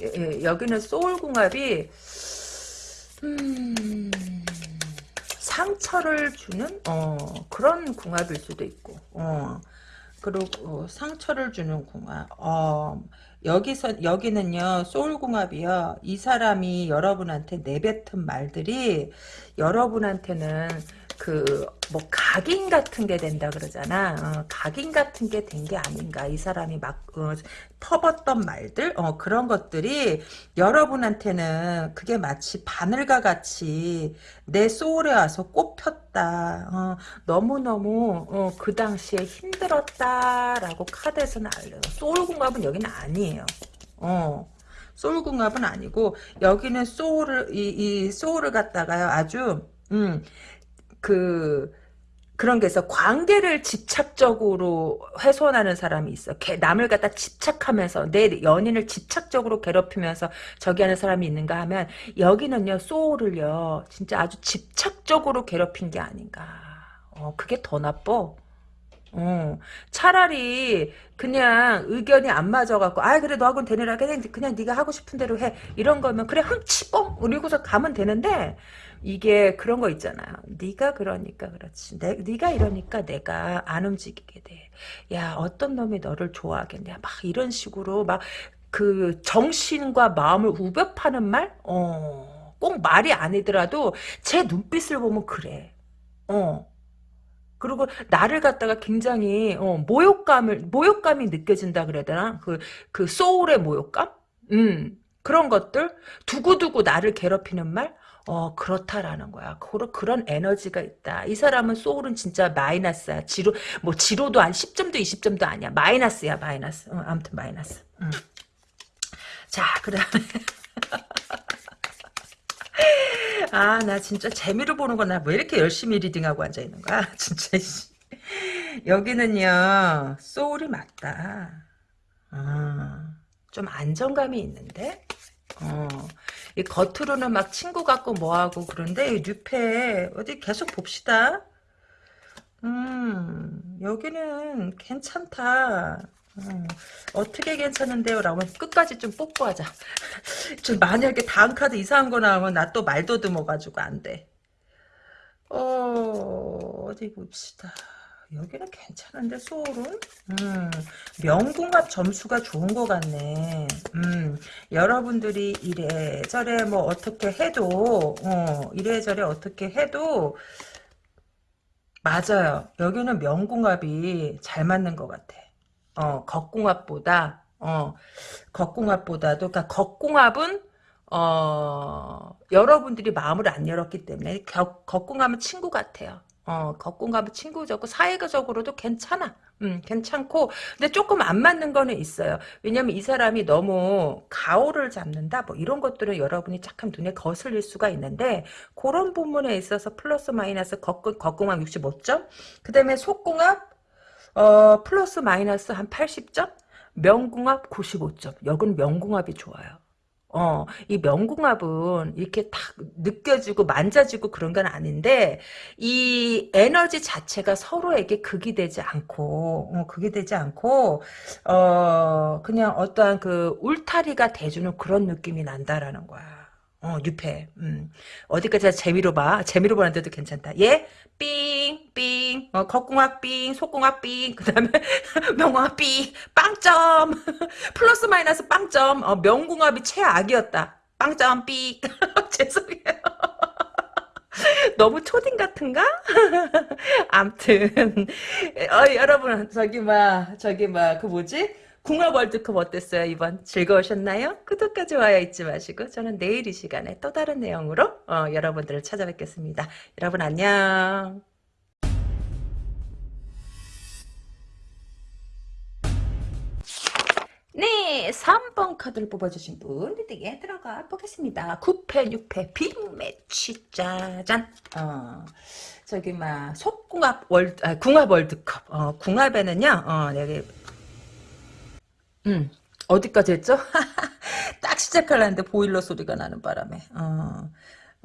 예, 예, 여기는 소울궁합이 음. 상처를 주는 어, 그런 궁합일 수도 있고 어, 그리고 상처를 주는 궁합. 어, 여기서 여기는요 소울 궁합이요. 이 사람이 여러분한테 내뱉은 말들이 여러분한테는 그 뭐 각인 같은 게 된다 그러잖아. 어, 각인 같은 게 된 게 아닌가. 이 사람이 막 어, 퍼봤던 말들 어, 그런 것들이 여러분한테는 그게 마치 바늘과 같이 내 소울에 와서 꼽혔다. 어, 너무너무 어, 그 당시에 힘들었다라고 카드에서는 알려요. 소울 궁합은 여기는 아니에요. 어. 소울 궁합은 아니고 여기는 소울을 이, 이 소울을 갖다가요 아주 음, 그 그런 게 있어. 관계를 집착적으로 훼손하는 사람이 있어. 남을 갖다 집착하면서 내 연인을 집착적으로 괴롭히면서 저기 하는 사람이 있는가 하면 여기는요 소울을요 진짜 아주 집착적으로 괴롭힌 게 아닌가. 어 그게 더 나빠. 어, 차라리 그냥 의견이 안 맞아갖고 아 그래 너하고는 되느라 그냥, 그냥 네가 하고 싶은 대로 해 이런 거면 그래 흠치뽕 그리고서 가면 되는데 이게 그런 거 있잖아요. 네가 그러니까 그렇지. 내, 네가 이러니까 내가 안 움직이게 돼. 야 어떤 놈이 너를 좋아하겠냐. 막 이런 식으로 막 그 정신과 마음을 우벼 파는 말? 어, 꼭 말이 아니더라도 제 눈빛을 보면 그래. 어. 그리고 나를 갖다가 굉장히 어, 모욕감을 모욕감이 느껴진다 그래야 되나? 그 그 소울의 모욕감? 음. 그런 것들 두고두고 나를 괴롭히는 말 어, 그렇다라는 거야. 그런, 그런 에너지가 있다. 이 사람은 소울은 진짜 마이너스야. 지로, 뭐, 지로도 한 10점도 20점도 아니야. 마이너스야, 마이너스. 어, 아무튼 마이너스. 음. 자, 그 다음에. 아, 나 진짜 재미로 보는 거나 왜 이렇게 열심히 리딩하고 앉아 있는 거야? 진짜, 여기는요, 소울이 맞다. 아, 좀 안정감이 있는데? 어, 이 겉으로는 막 친구 같고 뭐하고 그런데 이 뉴페 어디 계속 봅시다. 음, 여기는 괜찮다. 음, 어떻게 괜찮은데요? 라고 끝까지 좀 뽑고 하자. 좀 만약에 다음 카드 이상한 거 나오면 나 또 말도 드어가지고 안 돼. 어, 어디 봅시다. 여기는 괜찮은데 소울은 음, 명궁합 점수가 좋은 것 같네. 음, 여러분들이 이래저래 뭐 어떻게 해도 어, 이래저래 어떻게 해도 맞아요. 여기는 명궁합이 잘 맞는 것 같아. 어, 겉궁합보다 어, 겉궁합보다도 그러니까 겉궁합은 어, 여러분들이 마음을 안 열었기 때문에 겉, 겉궁합은 친구 같아요. 어, 겉공감은 친구적고 사회적으로도 괜찮아. 음, 괜찮고 근데 조금 안 맞는 거는 있어요. 왜냐면 이 사람이 너무 가오를 잡는다 뭐 이런 것들은 여러분이 착한 눈에 거슬릴 수가 있는데 그런 부분에 있어서 플러스 마이너스 겉공합 65점 그 다음에 속공합 어, 플러스 마이너스 한 80점 명궁합 95점 여긴 명궁합이 좋아요. 어, 이 명궁합은 이렇게 딱 느껴지고 만져지고 그런 건 아닌데, 이 에너지 자체가 서로에게 극이 되지 않고, 어, 극이 되지 않고, 어, 그냥 어떠한 그 울타리가 돼주는 그런 느낌이 난다라는 거야. 어, 뉴페. 음. 어디까지 재미로 봐. 재미로 보는데도 괜찮다. 예? 삥, 삥, 어, 겉궁합 삥, 속궁합 삥, 그 다음에 명궁합 삥, 빵점. 플러스 마이너스 빵점. 어, 명궁합이 최악이었다. 빵점 삥. 죄송해요. 너무 초딩 같은가? 암튼, 어, 여러분, 저기, 막, 저기, 막, 그 뭐지? 궁합 월드컵 어땠어요 이번 즐거우셨나요? 구독과 좋아요 잊지 마시고 저는 내일 이 시간에 또 다른 내용으로 어, 여러분들을 찾아뵙겠습니다. 여러분 안녕. 네, 3번 카드를 뽑아주신 분 reading에 들어가 보겠습니다. 9패, 6패, 빅매치, 짜잔. 어, 저기, 막, 속궁합 월드, 아, 궁합 월드컵. 어, 궁합에는요, 어, 여기, 음, 어디까지 했죠? 딱 시작하려는데 보일러 소리가 나는 바람에. 어,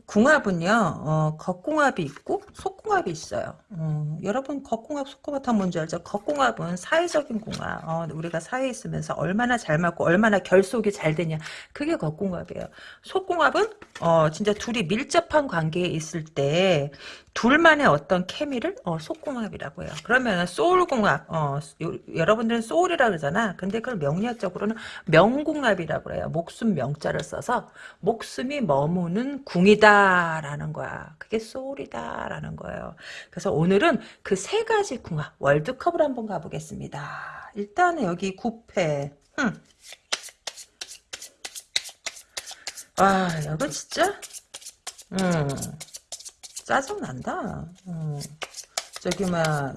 궁합은요, 어, 겉궁합이 있고 속궁합이 있어요. 어, 여러분 겉궁합, 속궁합 다 뭔지 알죠? 겉궁합은 사회적인 궁합. 어, 우리가 사회에 있으면서 얼마나 잘 맞고 얼마나 결속이 잘 되냐. 그게 겉궁합이에요. 속궁합은 어, 진짜 둘이 밀접한 관계에 있을 때 둘만의 어떤 케미를 어, 속궁합이라고 해요. 그러면 소울궁합, 어, 요, 여러분들은 소울이라 그러잖아. 근데 그걸 명리학적으로는 명궁합이라고 해요. 목숨 명자를 써서 목숨이 머무는 궁이다라는 거야. 그게 소울이다라는 거예요. 그래서 오늘은 그 세 가지 궁합 월드컵을 한번 가보겠습니다. 일단은 여기 9패. 흠. 아, 이건 진짜, 음. 짜증난다. 어. 저기 막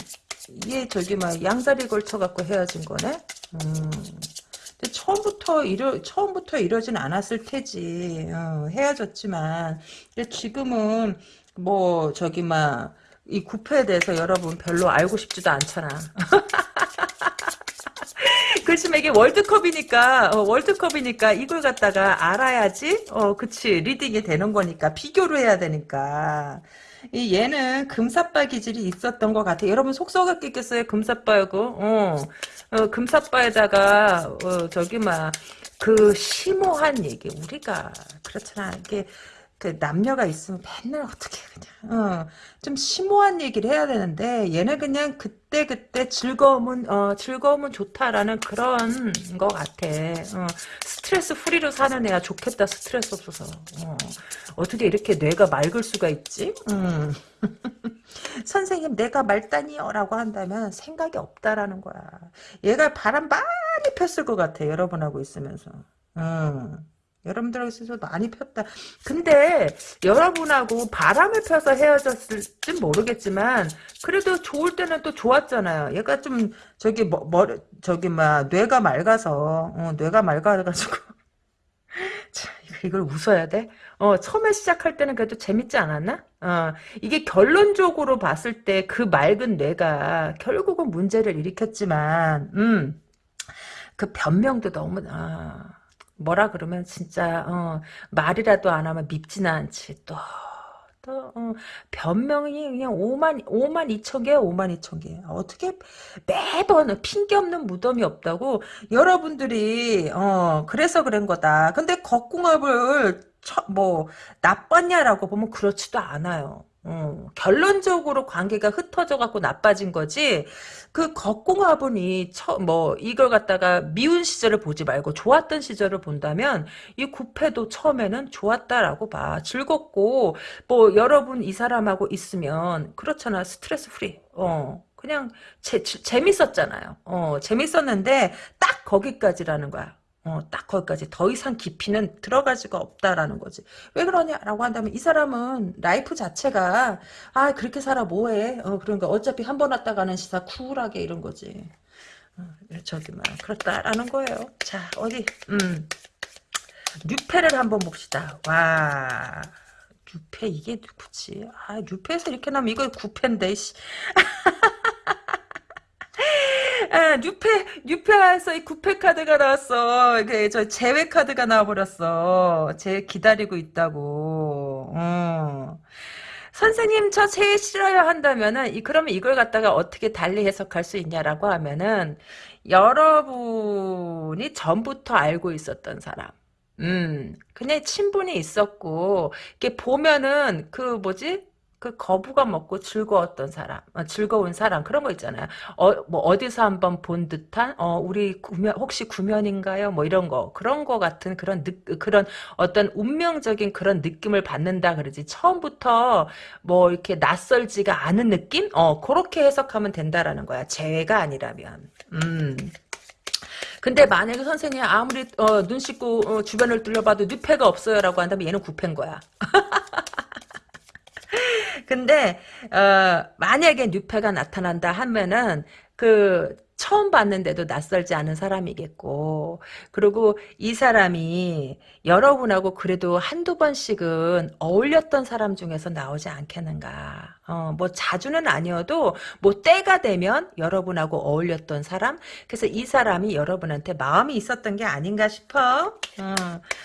이게 저기 막 양다리 걸쳐 갖고 헤어진 거네. 음. 근데 처음부터 이러 처음부터 이러진 않았을 테지. 어, 헤어졌지만 근데 지금은 뭐 저기 막 이 구페에 대해서 여러분 별로 알고 싶지도 않잖아. 이게 월드컵이니까 어, 월드컵이니까 이걸 갖다가 알아야지 어 그치 reading이 되는 거니까 비교를 해야 되니까. 이 얘는 금사빠 기질이 있었던 것 같아. 여러분 속 썩었겠어요? 금사빠고? 어, 어 금사빠에다가 어, 저기 막 그 심오한 얘기. 우리가 그렇잖아. 이게 그 남녀가 있으면 맨날 어떻게 그냥 어, 좀 심오한 얘기를 해야 되는데 얘는 그냥 그때 그때 즐거움은 어, 즐거움은 좋다라는 그런 거 같아. 어, 스트레스 프리로 사는 애야 좋겠다 스트레스 없어서. 어, 떻게 이렇게 뇌가 맑을 수가 있지? 음. 선생님 내가 말다니요라고 한다면 생각이 없다라는 거야. 얘가 바람 많이 폈을 것 같아 여러분하고 있으면서. 음. 여러분들에게서 많이 폈다. 근데 여러분하고 바람을 펴서 헤어졌을지 모르겠지만 그래도 좋을 때는 또 좋았잖아요. 얘가 좀 저기 뭐, 머 저기 막 뇌가 맑아서 어, 뇌가 맑아가지고 참, 이걸 웃어야 돼? 어, 처음에 시작할 때는 그래도 재밌지 않았나? 어, 이게 결론적으로 봤을 때 그 맑은 뇌가 결국은 문제를 일으켰지만, 음, 그 변명도 너무, 아, 뭐라 그러면 진짜, 어, 말이라도 안 하면 밉지는 않지. 또, 또, 어, 변명이 그냥 5만, 5만 2천 개야, 5만 2천 개. 어떻게 매번 핑계 없는 무덤이 없다고 여러분들이, 어, 그래서 그런 거다. 근데 겉궁합을 처, 뭐 나빴냐라고 보면 그렇지도 않아요. 어, 결론적으로 관계가 흩어져 갖고 나빠진 거지. 그 겉궁합 부분이 처, 뭐 이걸 갖다가 미운 시절을 보지 말고 좋았던 시절을 본다면 이 구페도 처음에는 좋았다라고 봐. 즐겁고 뭐 여러분 이 사람하고 있으면 그렇잖아. stress free. 어. 그냥 재, 재밌었잖아요. 어, 재밌었는데 딱 거기까지라는 거야. 어, 딱 거기까지 더 이상 깊이는 들어가지가 없다라는 거지. 왜 그러냐라고 한다면 이 사람은 life 자체가 아 그렇게 살아 뭐해? 어, 그러니까 어차피 한 번 왔다 가는 시사 cool하게 이런 거지. 어, 저기 막 그렇다라는 거예요. 자 어디 음 뉴페를 한번 봅시다. 와. 뉴페 이게 누구지? 아 뉴페에서 이렇게 나면 이거 구페인데 아, 뉴페, 뉴페에서 이 구패 카드가 나왔어. 이게 저 제외 카드가 나와버렸어. 제 기다리고 있다고. 어. 선생님 저 제일 싫어요 한다면은 이 그러면 이걸 갖다가 어떻게 달리 해석할 수 있냐라고 하면은 여러분이 전부터 알고 있었던 사람. 음, 그냥 친분이 있었고, 이렇게 보면은, 그, 뭐지? 그 거부가 먹고 즐거웠던 사람, 어, 즐거운 사람 그런 거 있잖아요. 어, 뭐 어디서 한번 본 듯한 어, 우리 구면 혹시 구면인가요? 뭐 이런 거 그런 거 같은 그런 느, 그런 어떤 운명적인 그런 느낌을 받는다 그러지. 처음부터 뭐 이렇게 낯설지가 않은 느낌? 어, 그렇게 해석하면 된다라는 거야. 재회가 아니라면. 음. 근데 만약에 선생님 아무리 어, 눈 씻고 어, 주변을 둘러봐도 뉘패가 없어요라고 한다면 얘는 구패인 거야. 근데 어, 만약에 뉴페가 나타난다 하면은 그 처음 봤는데도 낯설지 않은 사람이겠고 그리고 이 사람이 여러분하고 그래도 한두 번씩은 어울렸던 사람 중에서 나오지 않겠는가 어, 뭐 자주는 아니어도 뭐 때가 되면 여러분하고 어울렸던 사람? 그래서 이 사람이 여러분한테 마음이 있었던 게 아닌가 싶어. 어,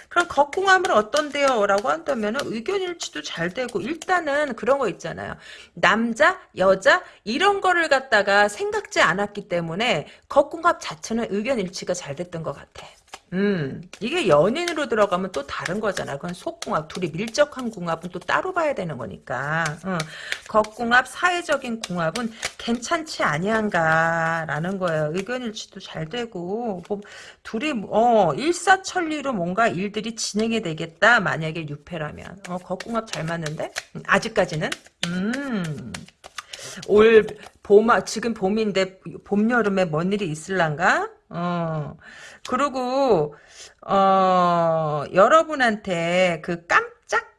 그럼 겉궁함은 어떤데요? 라고 한다면 의견일치도 잘 되고 일단은 그런 거 있잖아요. 남자 여자 이런 거를 갖다가 생각지 않았기 때문에 겉궁합 자체는 의견일치가 잘 됐던 것 같아 음, 이게 연인으로 들어가면 또 다른 거잖아. 그건 속궁합, 둘이 밀접한 궁합은 또 따로 봐야 되는 거니까. 어, 겉궁합, 사회적인 궁합은 괜찮지 아니한가라는 거예요. 의견일치도 잘 되고, 뭐, 둘이, 어, 일사천리로 뭔가 일들이 진행이 되겠다. 만약에 유패라면. 어, 겉궁합 잘 맞는데? 음, 아직까지는? 음. 올 봄, 지금 봄인데 봄, 여름에 뭔 일이 있을란가? 어. 그리고 어 여러분한테 그 깜짝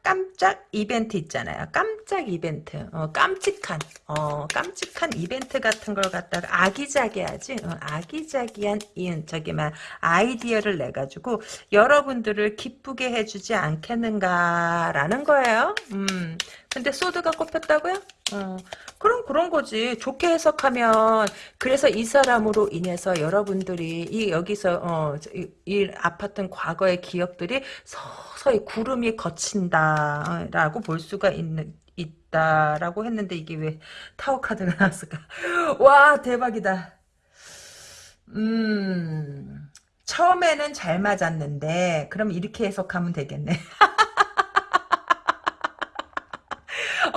깜짝 이벤트 있잖아요. 깜짝 이벤트, 어, 깜찍한, 어, 깜찍한 이벤트 같은 걸 갖다가 아기자기하지, 어, 아기자기한 이 저기 막 아이디어를 내 가지고 여러분들을 기쁘게 해주지 않겠는가라는 거예요. 음, 근데 소드가 꼽혔다고요? 어, 그럼 그런 거지. 좋게 해석하면 그래서 이 사람으로 인해서 여러분들이 이 여기서 어, 이, 이 아팠던 과거의 기억들이 서서히 구름이 거친다라고 볼 수가 있는 있다라고 했는데 이게 왜 타워 카드가 나왔을까? 와 대박이다. 음 처음에는 잘 맞았는데 그럼 이렇게 해석하면 되겠네.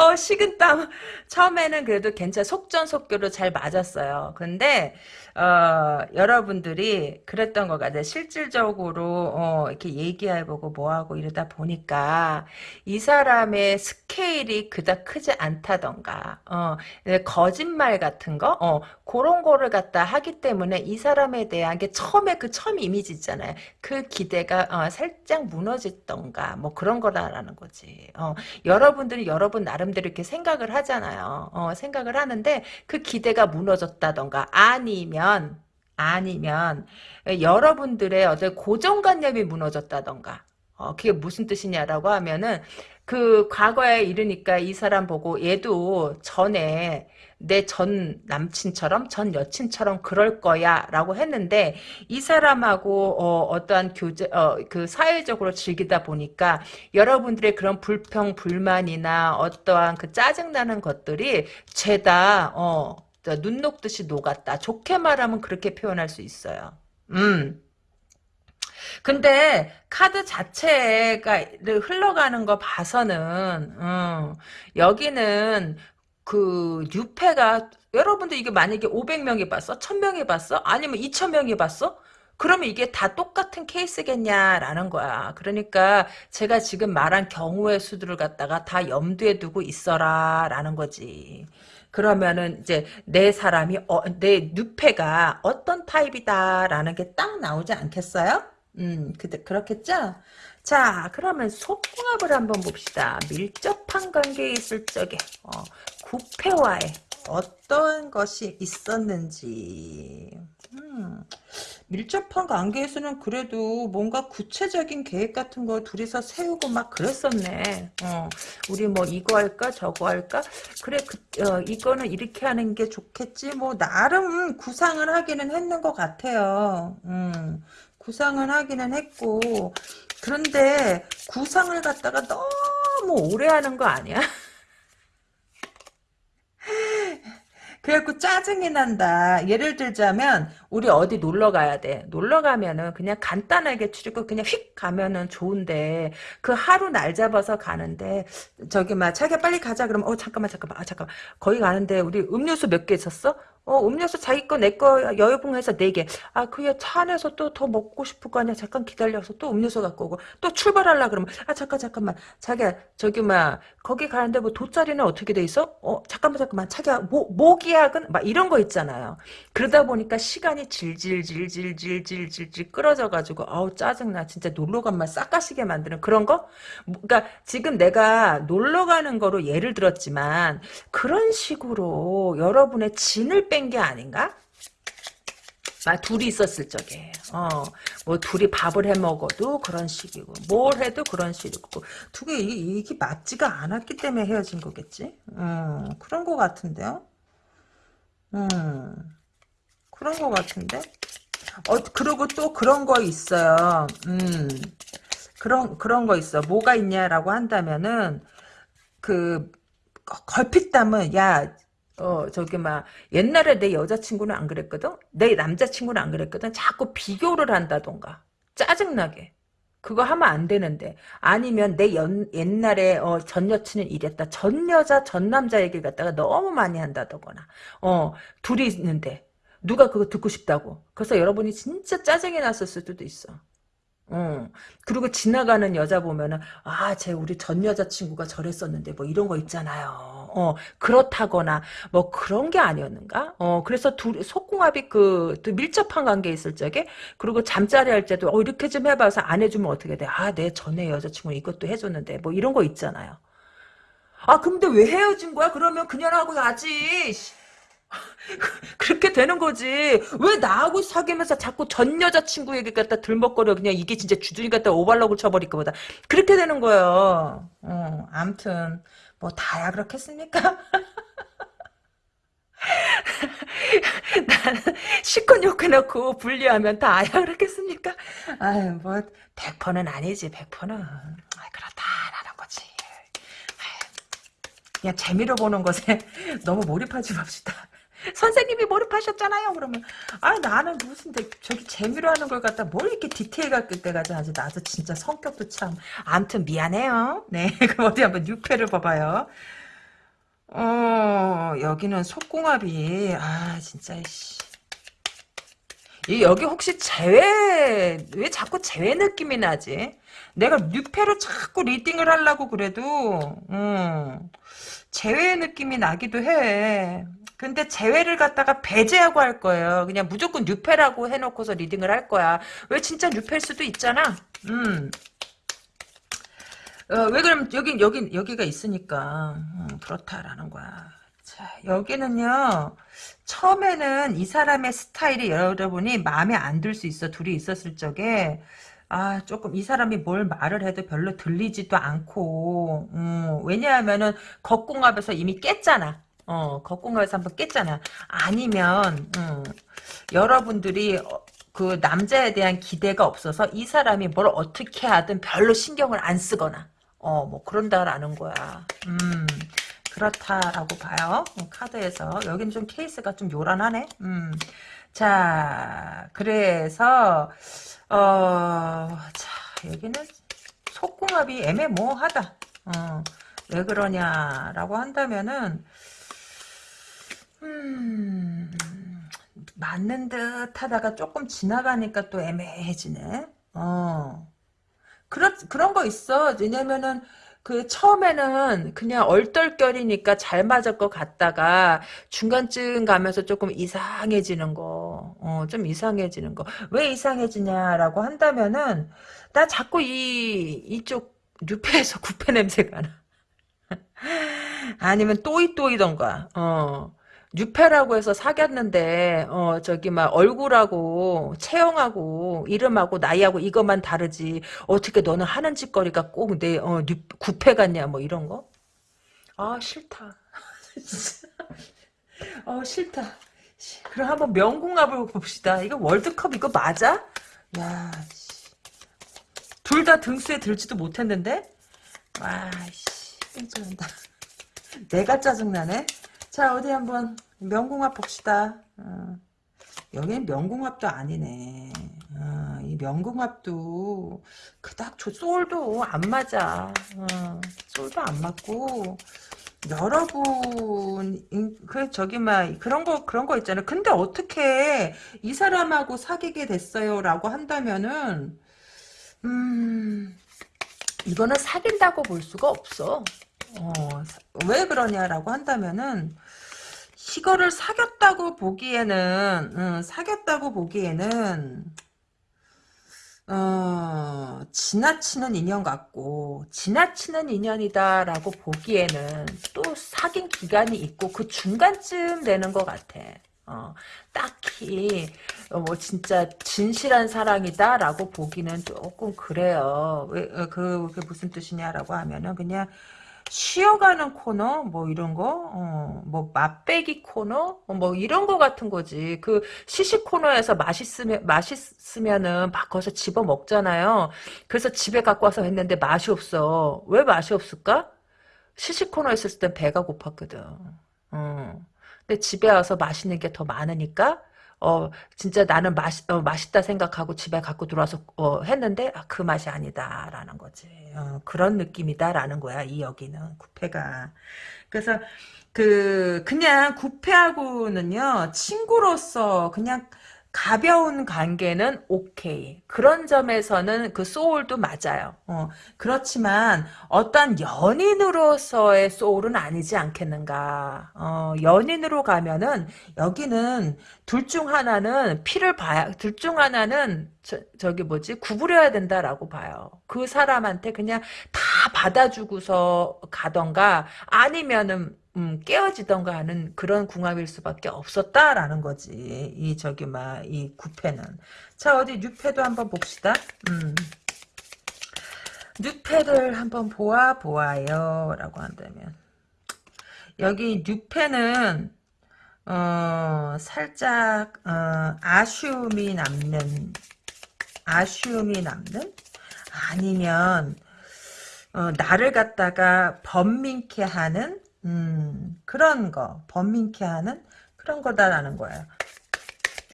어, 어, 식은땀. 처음에는 그래도 괜찮, 속전속결로 잘 맞았어요. 근데, 어, 여러분들이 그랬던 것 같아요. 실질적으로, 어, 이렇게 얘기해보고 뭐하고 이러다 보니까, 이 사람의 스케일이 그닥 크지 않다던가, 어, 거짓말 같은 거, 어, 그런 거를 갖다 하기 때문에 이 사람에 대한 게 처음에 그 처음 이미지 있잖아요. 그 기대가, 어, 살짝 무너졌던가, 뭐 그런 거라는 거지. 어, 여러분들이 여러분 나름대로 이렇게 생각을 하잖아요. 어, 생각을 하는데 그 기대가 무너졌다던가 아니면 아니면 여러분들의 어떤 고정관념이 무너졌다던가 어, 그게 무슨 뜻이냐라고 하면은 그 과거에 이르니까 이 사람 보고 얘도 전에 내 전 남친처럼 전 여친처럼 그럴 거야 라고 했는데 이 사람하고 어, 떠한 교제 어, 그 사회적으로 즐기다 보니까 여러분들의 그런 불평 불만이나 어떠한 그 짜증나는 것들이 죄다 어, 눈 녹듯이 녹았다 좋게 말하면 그렇게 표현할 수 있어요 음 근데 카드 자체가 흘러가는 거 봐서는 음, 여기는 그 유패가 여러분들 이게 만약에 500명이 봤어? 1000명이 봤어? 아니면 2000명이 봤어? 그러면 이게 다 똑같은 케이스겠냐라는 거야. 그러니까 제가 지금 말한 경우의 수들을 갖다가 다 염두에 두고 있어라라는 거지. 그러면은 이제 내 사람이 어, 내 누페가 어떤 타입이다라는 게 딱 나오지 않겠어요? 음, 그, 그렇겠죠? 자, 그러면 속궁합을 한번 봅시다. 밀접한 관계에 있을 적에, 어, 구패와의 어떤 것이 있었는지. 음, 밀접한 관계에서는 그래도 뭔가 구체적인 계획 같은 거 둘이서 세우고 막 그랬었네. 어, 우리 뭐 이거 할까 저거 할까? 그래, 그, 어, 이거는 이렇게 하는 게 좋겠지. 뭐 나름 구상을 하기는 했는 것 같아요. 음. 구상을 하기는 했고 그런데 구상을 갖다가 너무 오래 하는 거 아니야? 그래갖고 짜증이 난다. 예를 들자면 우리 어디 놀러 가야 돼. 놀러 가면은 그냥 간단하게 출입고 그냥 휙 가면은 좋은데 그 하루 날 잡아서 가는데 저기 막 자기가 빨리 가자 그러면 어 잠깐만 잠깐만 아 잠깐만 거기 가는데 우리 음료수 몇 개 있었어? 어, 음료수 자기 거, 내 거, 여유분해서 4개. 아, 그게 차 안에서 또 더 먹고 싶을 거 아니야. 잠깐 기다려서 또 음료수 갖고 오고. 또 출발하려 그러면, 아, 잠깐, 잠깐만. 자기야, 저기, 막, 거기 가는데 뭐 돗자리는 어떻게 돼 있어? 어, 잠깐만, 잠깐만. 자기야, 모, 모기약은? 막 이런 거 있잖아요. 그러다 보니까 시간이 질질질질질질질질 끌어져가지고, 아우, 짜증나. 진짜 놀러 간만 싹 가시게 만드는 그런 거? 그니까 지금 내가 놀러 가는 거로 예를 들었지만, 그런 식으로 여러분의 진을 빼뺀 게 아닌가? 아, 둘이 있었을 적에, 어, 뭐, 둘이 밥을 해 먹어도 그런 식이고, 뭘 해도 그런 식이고, 두 개, 이게, 맞지가 않았기 때문에 헤어진 거겠지? 음, 그런 거 같은데요? 음, 그런 거 같은데? 어, 그리고 또 그런 거 있어요. 음, 그런, 그런 거 있어. 뭐가 있냐라고 한다면은, 그, 걸핏 담은, 야, 어 저기 막 옛날에 내 여자친구는 안 그랬거든? 내 남자친구는 안 그랬거든? 자꾸 비교를 한다던가. 짜증나게. 그거 하면 안 되는데. 아니면 내 연, 옛날에 어, 전 여친은 이랬다. 전 여자 전 남자 얘기를 갖다가 너무 많이 한다거나. 어 둘이 있는데. 누가 그거 듣고 싶다고. 그래서 여러분이 진짜 짜증이 났을 수도 있어. 어. 그리고 지나가는 여자 보면은 아, 쟤 우리 전 여자친구가 저랬었는데 뭐 이런 거 있잖아요. 어, 그렇다거나 뭐 그런 게 아니었는가? 어, 그래서 둘 속궁합이 그 밀접한 관계에 있을 적에 그리고 잠자리 할 때도 어, 이렇게 좀 해봐서 안 해주면 어떻게 돼? 아, 내 전에 여자친구는 이것도 해줬는데 뭐 이런 거 있잖아요. 아, 근데 왜 헤어진 거야? 그러면 그녀하고 가지. 그렇게 되는 거지. 왜 나하고 사귀면서 자꾸 전 여자친구 얘기 갖다 들먹거려. 그냥 이게 진짜 주둥이 갖다 오발록을 쳐버릴 것보다. 그렇게 되는 거예요. 어, 암튼. 뭐 다야 그렇겠습니까? 나는 시큰 욕해 놓고 분리하면 다야 그렇겠습니까? 아유 뭐 100%는 아니지 100%는 아, 그렇다라는 거지 그냥 재미로 보는 것에 너무 몰입하지 맙시다 선생님이 몰입하셨잖아요 그러면 아 나는 무슨 저기 재미로 하는 걸 갖다 뭘 이렇게 디테일 갖게까지 하지 나도 진짜 성격도 참 암튼 미안해요 네 그럼 어디 한번 6회를 봐봐요 어, 여기는 속궁합이, 아, 진짜, 씨. 이 여기 혹시 재회 왜 자꾸 재회 느낌이 나지? 내가 뉴페로 자꾸 리딩을 하려고 그래도 음, 재회 느낌이 나기도 해. 근데 재회를 갖다가 배제하고 할 거예요. 그냥 무조건 뉴페라고 해놓고서 리딩을 할 거야. 왜 진짜 뉴페일 수도 있잖아. 음. 어, 왜 그러면 여기 여기 여기가 있으니까 음, 그렇다라는 거야. 자 여기는요. 처음에는 이 사람의 스타일이 여러분이 마음에 안 들 수 있어. 둘이 있었을 적에 아 조금 이 사람이 뭘 말을 해도 별로 들리지도 않고 음, 왜냐하면은 겉궁합에서 이미 깼잖아. 어 겉궁합에서 한번 깼잖아. 아니면 음, 여러분들이 어, 그 남자에 대한 기대가 없어서 이 사람이 뭘 어떻게 하든 별로 신경을 안 쓰거나 어 뭐 그런다라는 거야. 음. 그렇다라고 봐요. 어, 카드에서. 여기는 좀 케이스가 좀 요란하네. 음. 자, 그래서, 어, 자, 여기는 속궁합이 애매모호하다. 어, 왜 그러냐라고 한다면은, 음, 맞는 듯 하다가 조금 지나가니까 또 애매해지네. 어. 그런, 그런 거 있어. 왜냐면은, 그 처음에는 그냥 얼떨결이니까 잘 맞을 것 같다가 중간쯤 가면서 조금 이상해지는 거, 어, 좀 이상해지는 거. 왜 이상해지냐라고 한다면은 나 자꾸 이 이쪽 뉴페에서 구패 냄새가 나. 아니면 또이또이던가. 어. 뉴페라고 해서 사귀었는데 어 저기 막 얼굴하고 체형하고 이름하고 나이하고 이것만 다르지 어떻게 너는 하는 짓거리가 꼭내 어 구패 같냐 뭐 이런 거? 아 싫다. 어 싫다. 그럼 한번 명궁합을 봅시다. 이거 월드컵 이거 맞아? 야, 둘 다 등수에 들지도 못했는데? 와, 씨, 짜증난다. 내가 짜증나네. 자, 어디 한번 명궁합 봅시다. 어. 여기는 명궁합도 아니네. 어, 이 명궁합도 그닥 저 소울도 안 맞아. 어, 소울도 안 맞고 여러분 그 저기 막 그런 거 그런 거 있잖아요. 근데 어떻게 이 사람하고 사귀게 됐어요라고 한다면은 음 이거는 사귄다고 볼 수가 없어. 어, 왜 그러냐라고 한다면은 이거를 사귀었다고 보기에는 음, 사귀었다고 보기에는 어, 지나치는 인연 같고 지나치는 인연이다라고 보기에는 또 사귄 기간이 있고 그 중간쯤 되는 것 같아. 어, 딱히 어, 뭐 진짜 진실한 사랑이다라고 보기는 조금 그래요. 왜, 어, 그, 그게 무슨 뜻이냐라고 하면은 그냥 쉬어가는 코너 뭐 이런 거, 어, 뭐 맛배기 코너 어, 뭐 이런 거 같은 거지. 그 시식 코너에서 맛있으면 맛있으면은 막 거기서 집어 먹잖아요. 그래서 집에 갖고 와서 했는데 맛이 없어. 왜 맛이 없을까? 시식 코너에 있었을 땐 배가 고팠거든. 어. 근데 집에 와서 맛있는 게 더 많으니까 어 진짜 나는 맛 어, 맛있다 생각하고 집에 갖고 들어와서 어, 했는데 아, 그 맛이 아니다라는 거지. 어, 그런 느낌이다라는 거야 이 여기는 구패가. 그래서 그 그냥 구패하고는요 친구로서 그냥 가벼운 관계는 오케이. 그런 점에서는 그 소울도 맞아요. 어, 그렇지만 어떤 연인으로서의 소울은 아니지 않겠는가. 어, 연인으로 가면은 여기는 둘 중 하나는 피를 봐야 둘 중 하나는 저, 저기 뭐지 구부려야 된다라고 봐요. 그 사람한테 그냥 다 받아주고서 가던가 아니면은 음, 깨어지던가 하는 그런 궁합일 수밖에 없었다라는 거지. 이 저기 막 이 구패는. 자 어디 뉴패도 한번 봅시다. 음. 뉴패를 한번 보아 보아요 라고 한다면 여기 뉴패는 어 살짝 어, 아쉬움이 남는 아쉬움이 남는 아니면 어, 나를 갖다가 번민케 하는 음, 그런 거, 번민케 하는 그런 거다라는 거예요.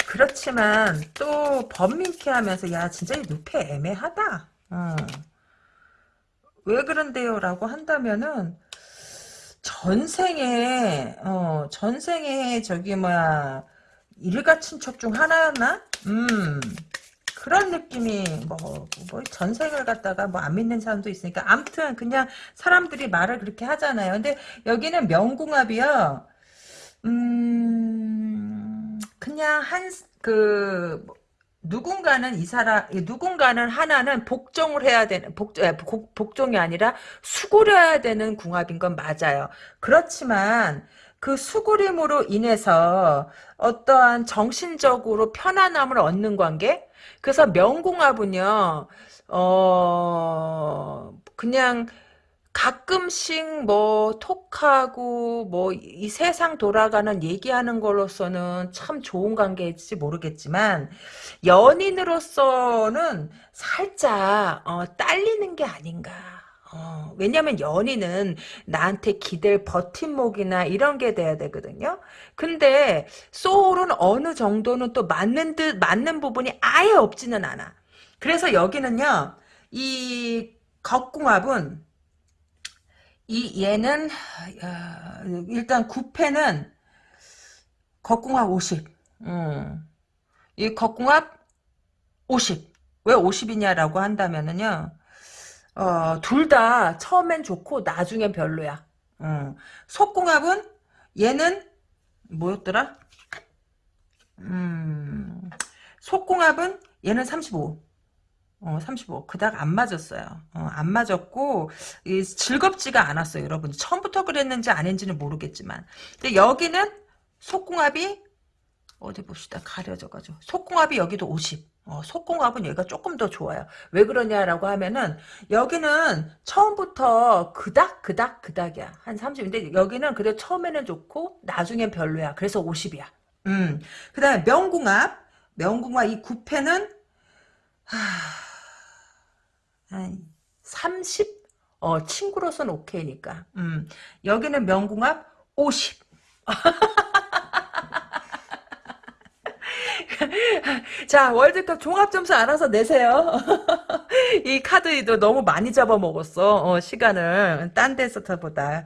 그렇지만 또 번민케 하면서 야 진짜 이 눕해 애매하다. 어. 왜 그런데요? 라고 한다면은 전생에 어 전생에 저기 뭐야 일가 친척 중 하나였나? 음 그런 느낌이 뭐, 뭐 전생을 갖다가 뭐 안 믿는 사람도 있으니까 아무튼 그냥 사람들이 말을 그렇게 하잖아요. 근데 여기는 명궁합이요. 음 그냥 한그 누군가는 이 사람 누군가는 하나는 복종을 해야 되는 복, 복종이 아니라 수구려야 되는 궁합인 건 맞아요. 그렇지만 그 수구림으로 인해서 어떠한 정신적으로 편안함을 얻는 관계 그래서 명궁합은요 어 그냥 가끔씩 뭐 톡하고 뭐 이 세상 돌아가는 얘기하는 걸로서는 참 좋은 관계일지 모르겠지만 연인으로서는 살짝 어, 딸리는 게 아닌가. 어, 왜냐면 연인은 나한테 기댈 버팀목이나 이런 게 돼야 되거든요. 근데 소울은 어느 정도는 또 맞는 듯 맞는 부분이 아예 없지는 않아. 그래서 여기는요. 이 겉궁합은 이 얘는 어, 일단 9패는 겉궁합 50. 음. 이 겉궁합 50. 왜 50이냐라고 한다면은요. 어, 둘 다 처음엔 좋고 나중엔 별로야. 음. 속궁합은 얘는 뭐였더라? 음. 속궁합은 얘는 35. 어, 35. 그닥 안 맞았어요. 어, 안 맞았고, 이, 즐겁지가 않았어요, 여러분. 처음부터 그랬는지 아닌지는 모르겠지만. 근데 여기는 속궁합이, 어디 봅시다. 가려져가지고. 속궁합이 여기도 50. 어, 속궁합은 여기가 조금 더 좋아요. 왜 그러냐라고 하면은, 여기는 처음부터 그닥, 그닥, 그닥이야. 한 30. 근데 여기는 그래 처음에는 좋고, 나중엔 별로야. 그래서 50이야. 음. 그 다음에 명궁합. 명궁합 이 9패는, 하... 한 30? 어, 친구로서는 오케이니까. 음, 여기는 명궁합 50. 자, 월드컵 종합 점수 알아서 내세요. 이 카드도 너무 많이 잡아먹었어, 어, 시간을. 딴 데서보다.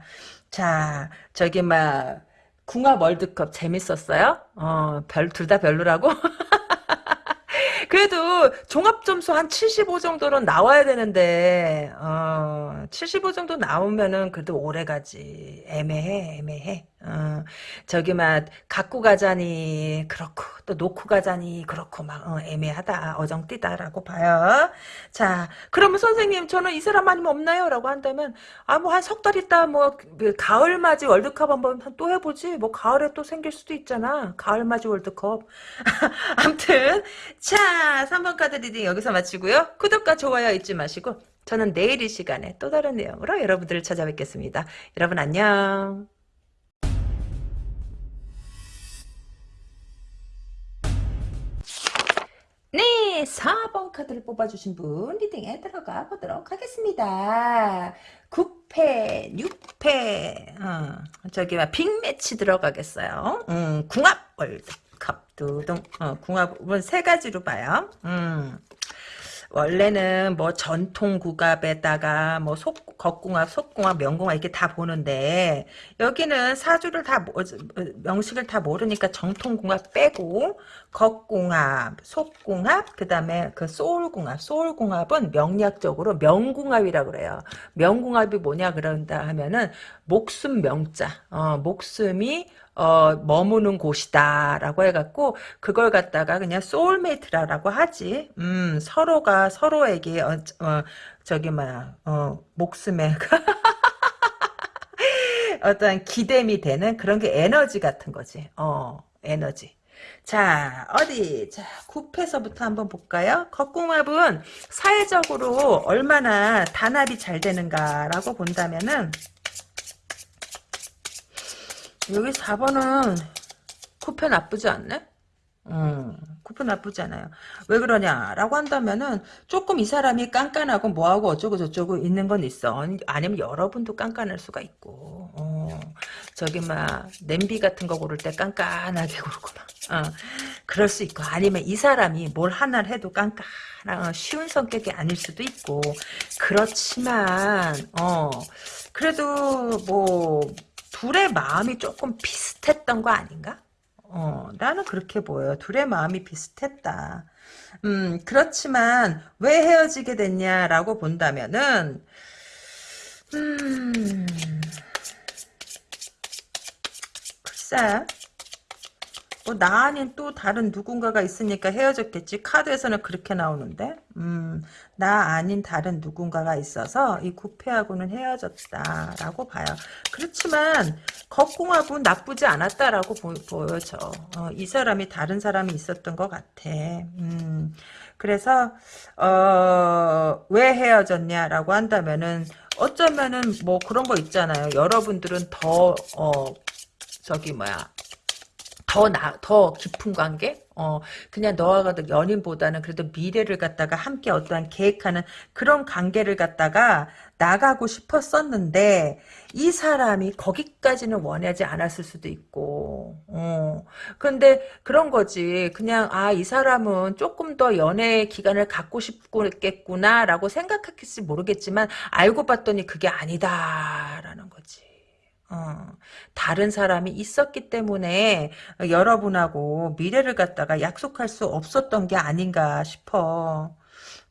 자, 저기, 막, 궁합 월드컵 재밌었어요? 어, 별, 둘 다 별로라고? 그래도 종합 점수 한 75 정도는 나와야 되는데 어, 75 정도 나오면은 그래도 오래 가지 애매해 애매해 어, 저기 막 갖고 가자니 그렇고 또 놓고 가자니 그렇고 막 어, 애매하다 어정띠다라고 봐요. 자 그러면 선생님 저는 이 사람 아니면 없나요? 라고 한다면 아 뭐 한 석 달 있다 뭐그 가을 맞이 월드컵 한번 또 해보지 뭐 가을에 또 생길 수도 있잖아 가을 맞이 월드컵 암튼 자 3번 카드 reading 여기서 마치고요. 구독과 좋아요 잊지 마시고 저는 내일 이 시간에 또 다른 내용으로 여러분들을 찾아뵙겠습니다. 여러분 안녕. 네, 4번 카드를 뽑아주신 분 리딩에 들어가 보도록 하겠습니다. 9패, 6패, 어, 저기 빅매치 들어가겠어요. 음, 궁합 월드컵 두둥, 어, 궁합은 세 가지로 봐요. 음. 원래는 뭐 전통 국압에다가 뭐 속, 겉궁합, 속궁합, 명궁합 이렇게 다 보는데 여기는 사주를 다 명식을 다 모르니까 정통 궁합 빼고 겉궁합, 속궁합, 그 다음에 그 soul궁합, soul궁합은 명리학적으로 명궁합이라 그래요. 명궁합이 뭐냐 그런다 하면은 목숨 명자, 어, 목숨이 어, 머무는 곳이다라고 해갖고 그걸 갖다가 그냥 soulmate라고 하지. 음, 서로가 서로에게 어, 어 저기 뭐야 어, 목숨에 어떤 기댐이 되는 그런 게 에너지 같은 거지. 어, 에너지. 자, 어디, 자, 9패서부터 한번 볼까요? 겉궁합은 사회적으로 얼마나 단합이 잘 되는가라고 본다면은, 여기 4번은 쿠페 나쁘지 않네? 음, 쿠페 나쁘지 않아요. 왜 그러냐라고 한다면은 조금 이 사람이 깐깐하고 뭐하고 어쩌고 저쩌고 있는 건 있어. 아니면 여러분도 깐깐할 수가 있고. 어, 저기 막 냄비 같은 거 고를 때 깐깐하게 고르고 막. 어, 그럴 수 있고 아니면 이 사람이 뭘 하나를 해도 깐깐한 어, 쉬운 성격이 아닐 수도 있고 그렇지만 어 그래도 뭐 둘의 마음이 조금 비슷했던 거 아닌가? 어, 나는 그렇게 보여요. 둘의 마음이 비슷했다. 음, 그렇지만 왜 헤어지게 됐냐라고 본다면은 음, 글쎄 뭐 나 아닌 또 다른 누군가가 있으니까 헤어졌겠지. 카드에서는 그렇게 나오는데. 음, 나 아닌 다른 누군가가 있어서 이 구패하고는 헤어졌다라고 봐요. 그렇지만 겉궁합은 나쁘지 않았다라고 보, 보여져. 어, 이 사람이 다른 사람이 있었던 것 같아. 음, 그래서 어, 왜 헤어졌냐라고 한다면은 어쩌면은 뭐 그런 거 있잖아요. 여러분들은 더 어, 저기 뭐야 더 나, 더 깊은 관계? 어, 그냥 너와 연인보다는 그래도 미래를 갖다가 함께 어떠한 계획하는 그런 관계를 갖다가 나가고 싶었었는데, 이 사람이 거기까지는 원하지 않았을 수도 있고, 어. 근데 그런 거지. 그냥, 아, 이 사람은 조금 더 연애 기간을 갖고 싶겠구나라고 생각했을지 모르겠지만, 알고 봤더니 그게 아니다라는 거지. 어, 다른 사람이 있었기 때문에 여러분하고 미래를 갖다가 약속할 수 없었던 게 아닌가 싶어.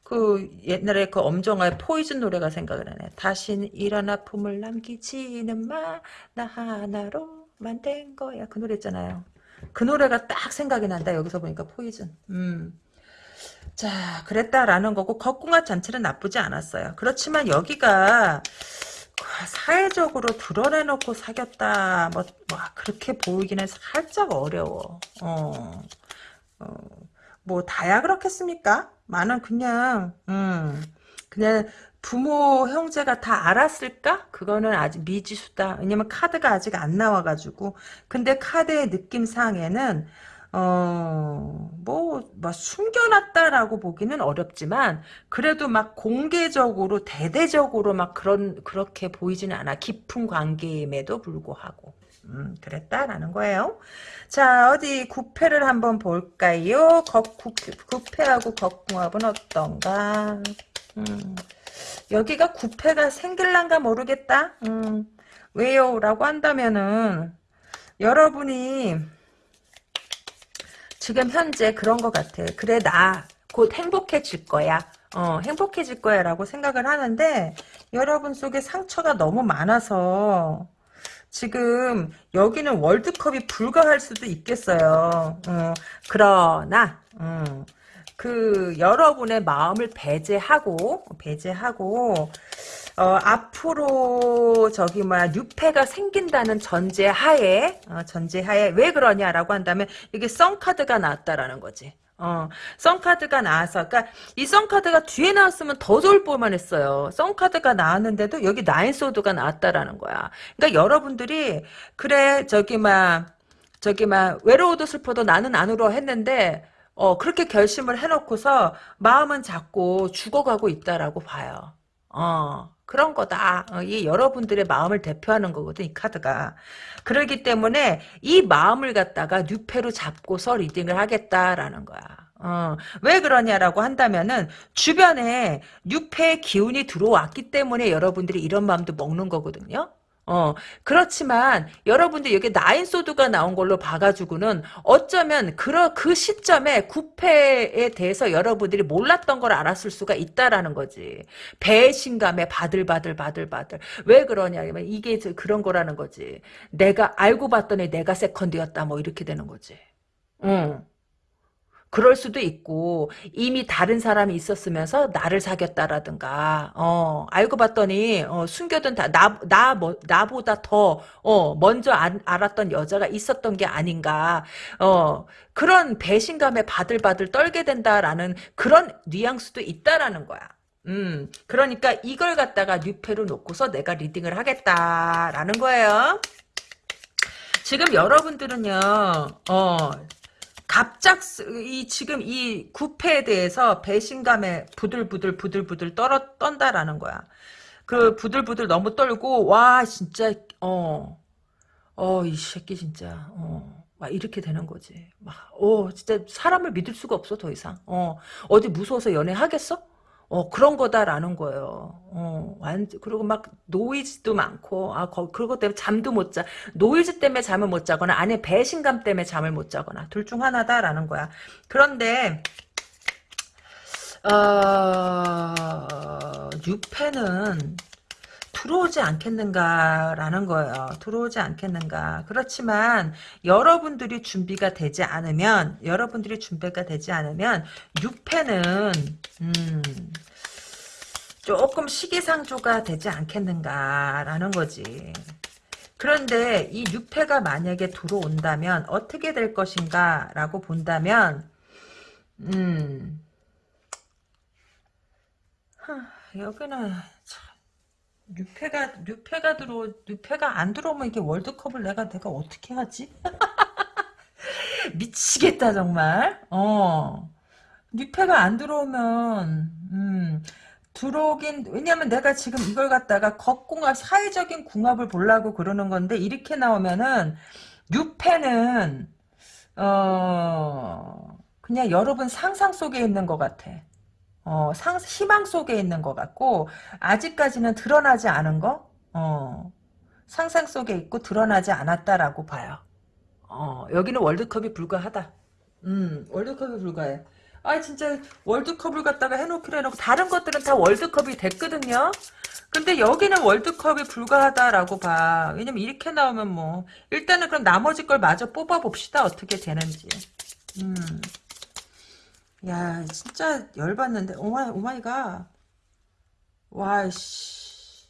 그 옛날에 그 엄정화의 포이즌 노래가 생각을 나네. 다신 이런 아픔을 남기지는 마, 나 하나로 만든 거야. 그 노래 있잖아요. 그 노래가 딱 생각이 난다. 여기서 보니까 포이즌. 음. 자, 그랬다라는 거고 겉궁합 자체는 나쁘지 않았어요. 그렇지만 여기가 사회적으로 드러내놓고 사귀었다. 뭐, 뭐 그렇게 보이기는 살짝 어려워. 어, 어, 뭐 다야 그렇겠습니까? 나는 그냥 음, 그냥 부모 형제가 다 알았을까? 그거는 아직 미지수다. 왜냐면 카드가 아직 안 나와가지고. 근데 카드의 느낌상에는 어, 뭐, 뭐, 숨겨놨다라고 보기는 어렵지만, 그래도 막 공개적으로, 대대적으로 막 그런, 그렇게 보이지는 않아. 깊은 관계임에도 불구하고. 음, 그랬다라는 거예요. 자, 어디 구패를 한번 볼까요? 거, 구, 구패하고 겉궁합은 어떤가? 음, 여기가 구패가 생길란가 모르겠다? 음, 왜요? 라고 한다면은, 여러분이, 지금 현재 그런 것 같아. 그래 나 곧 행복해질 거야. 어, 행복해질 거야 라고 생각을 하는데 여러분 속에 상처가 너무 많아서 지금 여기는 월드컵이 불가할 수도 있겠어요. 어, 그러나 음, 그 여러분의 마음을 배제하고 배제하고 어, 앞으로 저기 뭐야 뉴페가 생긴다는 전제하에 어, 전제하에 왜 그러냐라고 한다면 이게 썬 카드가 나왔다라는 거지. 어, 썬카드가 나와서, 그니까, 이 썬카드가 뒤에 나왔으면 더 좋을 뻔만 했어요. 썬카드가 나왔는데도 여기 나인소드가 나왔다라는 거야. 그니까 여러분들이, 그래, 저기, 막, 저기, 막, 외로워도 슬퍼도 나는 안 울어 했는데, 어, 그렇게 결심을 해놓고서 마음은 자꾸 죽어가고 있다라고 봐요. 어, 그런 거다. 어, 이 여러분들의 마음을 대표하는 거거든, 이 카드가. 그러기 때문에 이 마음을 갖다가 뉴페로 잡고서 리딩을 하겠다라는 거야. 어, 왜 그러냐라고 한다면은 주변에 뉴페의 기운이 들어왔기 때문에 여러분들이 이런 마음도 먹는 거거든요. 어, 그렇지만 여러분들 여기 나인소드가 나온 걸로 봐가지고는 어쩌면 그, 그 시점에 구패에 대해서 여러분들이 몰랐던 걸 알았을 수가 있다라는 거지. 배신감에 바들바들 바들바들. 왜 그러냐면 이게 그런 거라는 거지. 내가 알고 봤더니 내가 세컨드였다 뭐 이렇게 되는 거지. 응. 그럴 수도 있고 이미 다른 사람이 있었으면서 나를 사귀었다라든가 어 알고 봤더니 어, 숨겨둔 다나나 뭐, 나보다 더 어, 먼저 알, 알았던 여자가 있었던 게 아닌가 어 그런 배신감에 바들바들 떨게 된다라는 그런 뉘앙스도 있다라는 거야. 음, 그러니까 이걸 갖다가 뉴페로 놓고서 내가 리딩을 하겠다라는 거예요. 지금 여러분들은요, 어, 갑작 이 지금 이 구패에 대해서 배신감에 부들부들 부들부들 떨어 떤다라는 거야. 그 부들부들 너무 떨고 와 진짜 어 어 이 새끼 진짜 어 막 이렇게 되는 거지. 막 어 진짜 사람을 믿을 수가 없어 더 이상. 어 어디 무서워서 연애하겠어? 어, 그런 거다라는 거예요. 어, 완, 그리고 막 노이즈도 많고, 아, 거, 그것 때문에 잠도 못 자. 노이로제 때문에 잠을 못 자거나, 아니, 배신감 때문에 잠을 못 자거나, 둘 중 하나다라는 거야. 그런데, 어, 뉴페는 들어오지 않겠는가라는 거예요. 들어오지 않겠는가. 그렇지만 여러분들이 준비가 되지 않으면 여러분들이 준비가 되지 않으면 뉴페는 음, 조금 시기상조가 되지 않겠는가라는 거지. 그런데 이 6패가 만약에 들어온다면 어떻게 될 것인가 라고 본다면 음 하, 여기는 뉴페가 뉴페가 들어 뉴페가 안 들어오면 이게 월드컵을 내가 내가 어떻게 하지? 미치겠다 정말. 어 뉴페가 안 들어오면 음 들어오긴 왜냐면 내가 지금 이걸 갖다가 겉궁합 사회적인 궁합을 보려고 그러는 건데 이렇게 나오면은 뉴페는 어 그냥 여러분 상상 속에 있는 것 같아. 어, 상, 희망 속에 있는 것 같고, 아직까지는 드러나지 않은 거, 어, 상상 속에 있고 드러나지 않았다라고 봐요. 어, 여기는 월드컵이 불가하다. 음, 월드컵이 불가해. 아, 진짜 월드컵을 갖다가 해놓기로 해놓고, 다른 것들은 다 월드컵이 됐거든요? 근데 여기는 월드컵이 불가하다라고 봐. 왜냐면 이렇게 나오면 뭐, 일단은 그럼 나머지 걸 마저 뽑아봅시다. 어떻게 되는지. 음. 야, 진짜 열받는데. Oh my, oh my god. 와, 씨.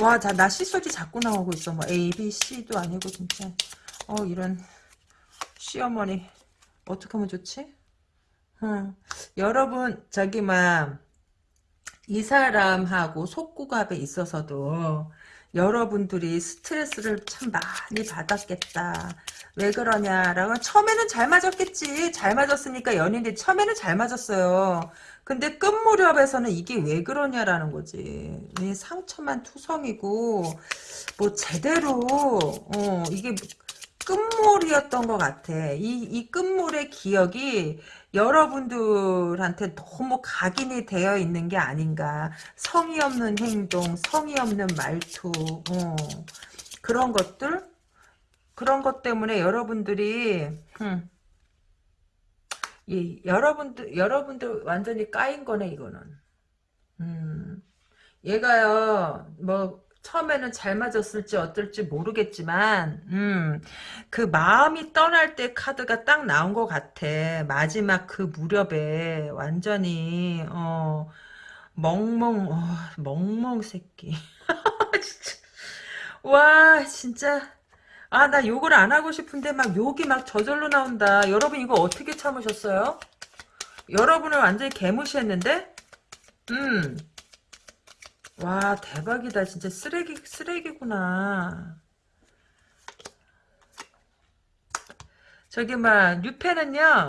와, 자, 나 C소리 자꾸 나오고 있어. 뭐, A, B, C도 아니고, 진짜. 어, 이런. 시어머니. 어떻게 하면 좋지? 응. 여러분, 저기, 막, 이 사람하고 속궁합에 있어서도, 여러분들이 스트레스를 참 많이 받았겠다. 왜 그러냐라고 처음에는 잘 맞았겠지. 잘 맞았으니까 연인들이 처음에는 잘 맞았어요. 근데 끝 무렵에서는 이게 왜 그러냐라는 거지. 상처만 투성이고 뭐 제대로 어 이게 끝물이었던 것 같아. 이, 이 끝물의 기억이 여러분들한테 너무 각인이 되어 있는 게 아닌가. 성의 없는 행동, 성의 없는 말투, 어. 그런 것들? 그런 것 때문에 여러분들이, 음, 이, 여러분들, 여러분들 완전히 까인 거네, 이거는. 음, 얘가요, 뭐, 처음에는 잘 맞았을지 어떨지 모르겠지만 음, 그 마음이 떠날 때 카드가 딱 나온 것 같아. 마지막 그 무렵에 완전히 어, 멍멍 어, 멍멍 새끼. 진짜. 와 진짜 아 나 욕을 안 하고 싶은데 막 욕이 막 저절로 나온다. 여러분 이거 어떻게 참으셨어요? 여러분을 완전히 개무시했는데 음 와 대박이다. 진짜 쓰레기 쓰레기구나. 저기 막 뉴페는요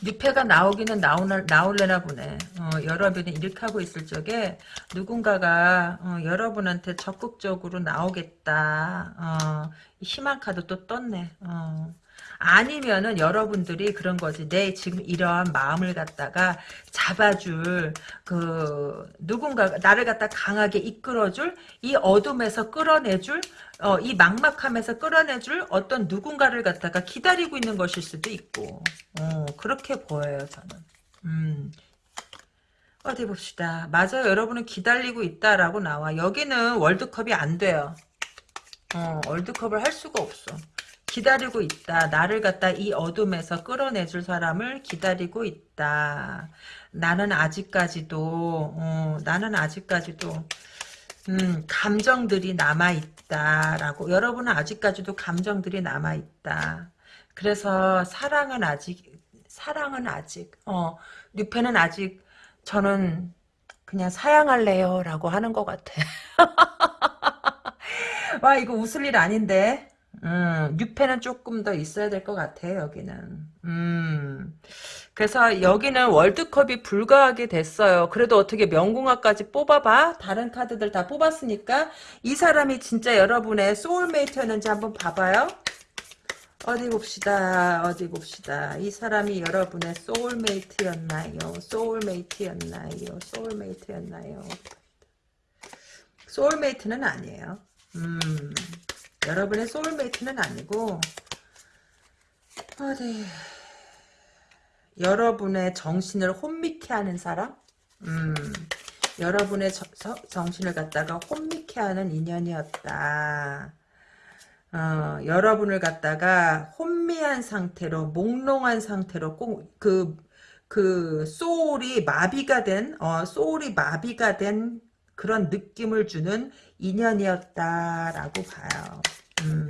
뉴페가 나오기는 나오나, 나올래나 보네. 어, 여러분이 이렇게 하고 있을 적에 누군가가 어, 여러분한테 적극적으로 나오겠다. 어, 희망 카드 또 떴네. 어. 아니면은 여러분들이 그런 거지. 내 지금 이러한 마음을 갖다가 잡아줄 그 누군가 나를 갖다 강하게 이끌어줄 이 어둠에서 끌어내줄 어, 이 막막함에서 끌어내줄 어떤 누군가를 갖다가 기다리고 있는 것일 수도 있고 어, 그렇게 보여요 저는. 음. 어디 봅시다. 맞아요. 여러분은 기다리고 있다라고 나와. 여기는 월드컵이 안 돼요. 어, 월드컵을 할 수가 없어. 기다리고 있다. 나를 갖다 이 어둠에서 끌어내줄 사람을 기다리고 있다. 나는 아직까지도 어, 나는 아직까지도 음, 감정들이 남아있다라고 여러분은 아직까지도 감정들이 남아있다. 그래서 사랑은 아직 사랑은 아직 어, 뉴페는 아직 저는 그냥 사양할래요 라고 하는 것 같아. 와 이거 웃을 일 아닌데 음, 뉴페는 조금 더 있어야 될 것 같아 여기는. 음, 그래서 여기는 월드컵이 불가하게 됐어요. 그래도 어떻게 명궁화까지 뽑아봐? 다른 카드들 다 뽑았으니까 이 사람이 진짜 여러분의 소울메이트였는지 한번 봐봐요. 어디 봅시다. 어디 봅시다. 이 사람이 여러분의 소울메이트였나요? 소울메이트였나요? 소울메이트였나요? 소울메이트는 아니에요. 음, 여러분의 soulmate는 아니고 어디 여러분의 정신을 혼미케 하는 사람? 음, 여러분의 저, 저, 정신을 갖다가 혼미케 하는 인연이었다. 어, 여러분을 갖다가 혼미한 상태로 몽롱한 상태로 꼭 그 그 소울이 마비가 된 어, 소울이 마비가 된 그런 느낌을 주는 인연이었다라고 봐요. 음.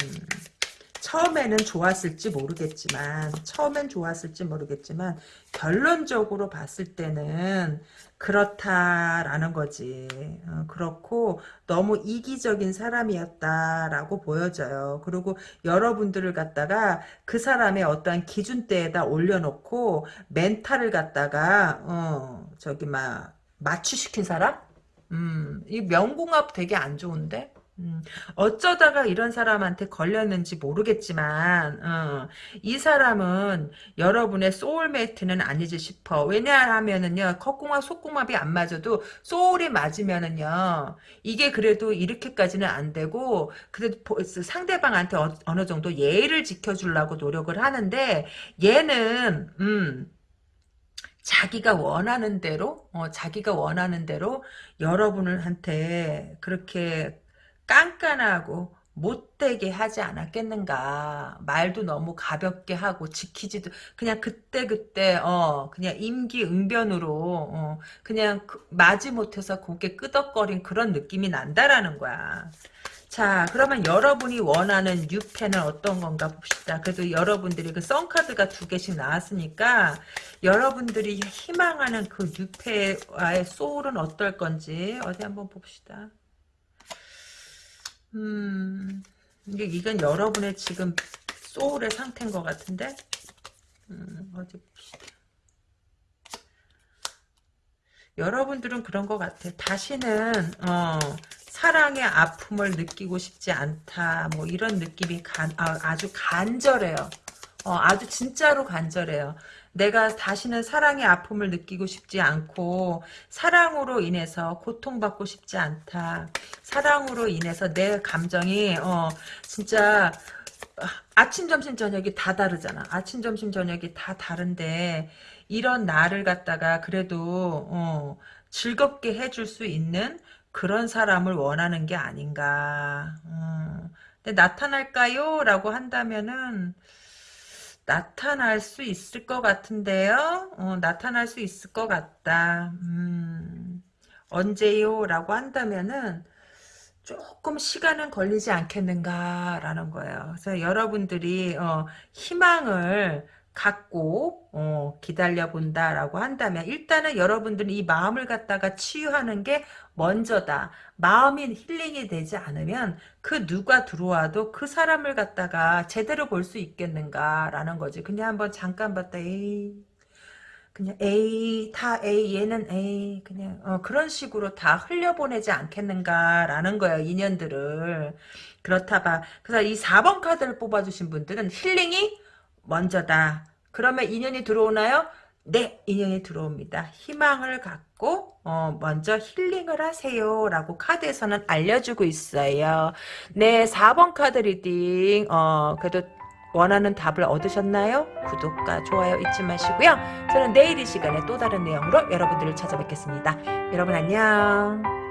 처음에는 좋았을지 모르겠지만 처음엔 좋았을지 모르겠지만 결론적으로 봤을 때는 그렇다라는 거지. 어, 그렇고 너무 이기적인 사람이었다라고 보여져요. 그리고 여러분들을 갖다가 그 사람의 어떠한 기준대에다 올려놓고 멘탈을 갖다가 어 저기 막 맞추시킨 사람? 음, 이 명궁합 되게 안 좋은데? 음, 어쩌다가 이런 사람한테 걸렸는지 모르겠지만 어, 이 사람은 여러분의 소울메이트는 아니지 싶어. 왜냐하면은요. 컵궁합 속궁합이 안 맞아도 소울이 맞으면은요. 이게 그래도 이렇게까지는 안 되고 그래도 상대방한테 어, 느 정도 예의를 지켜주려고 노력을 하는데 얘는 음 자기가 원하는 대로 어, 자기가 원하는 대로 여러분을 한테 그렇게 깐깐하고 못되게 하지 않았겠는가. 말도 너무 가볍게 하고 지키지도 그냥 그때 그때 어 그냥 임기응변으로 어 그냥 그, 마지못해서 고개 끄덕거린 그런 느낌이 난다라는 거야 자 그러면 여러분이 원하는 유패는 어떤 건가 봅시다 그래도 여러분들이 그 썬카드가 두 개씩 나왔으니까 여러분들이 희망하는 그 유패와의 소울은 어떨 건지 어디 한번 봅시다 음, 이게, 이건 여러분의 지금 소울의 상태인 것 같은데? 음, 어디 봅시다. 여러분들은 그런 것 같아. 다시는, 어, 사랑의 아픔을 느끼고 싶지 않다. 뭐, 이런 느낌이 간, 아, 주 간절해요. 어, 아주 진짜로 간절해요. 내가 다시는 사랑의 아픔을 느끼고 싶지 않고 사랑으로 인해서 고통받고 싶지 않다. 사랑으로 인해서 내 감정이 어 진짜 아침 점심 저녁이 다 다르잖아. 아침 점심 저녁이 다 다른데 이런 나를 갖다가 그래도 어 즐겁게 해줄 수 있는 그런 사람을 원하는 게 아닌가. 어. 근데 나타날까요? 라고 한다면은 나타날 수 있을 것 같은데요. 어, 나타날 수 있을 것 같다. 음, 언제요? 라고 한다면은 조금 시간은 걸리지 않겠는가라는 거예요. 그래서 여러분들이 어, 희망을 갖고 어, 기다려 본다라고 한다면 일단은 여러분들은 이 마음을 갖다가 치유하는 게 먼저다. 마음이 힐링이 되지 않으면 그 누가 들어와도 그 사람을 갖다가 제대로 볼 수 있겠는가라는 거지. 그냥 한번 잠깐 봤다. 에이 그냥 A 다 A 얘는 A 그냥 어, 그런 식으로 다 흘려보내지 않겠는가라는 거예요 인연들을 그렇다 봐 그래서 이 4번 카드를 뽑아주신 분들은 힐링이 먼저다. 그러면 인연이 들어오나요? 네, 인연이 들어옵니다. 희망을 갖 고 어, 먼저 힐링을 하세요. 라고 카드에서는 알려주고 있어요. 네, 4번 카드 reading 어, 그래도 원하는 답을 얻으셨나요? 구독과 좋아요 잊지 마시고요. 저는 내일 이 시간에 또 다른 내용으로 여러분들을 찾아뵙겠습니다. 여러분 안녕.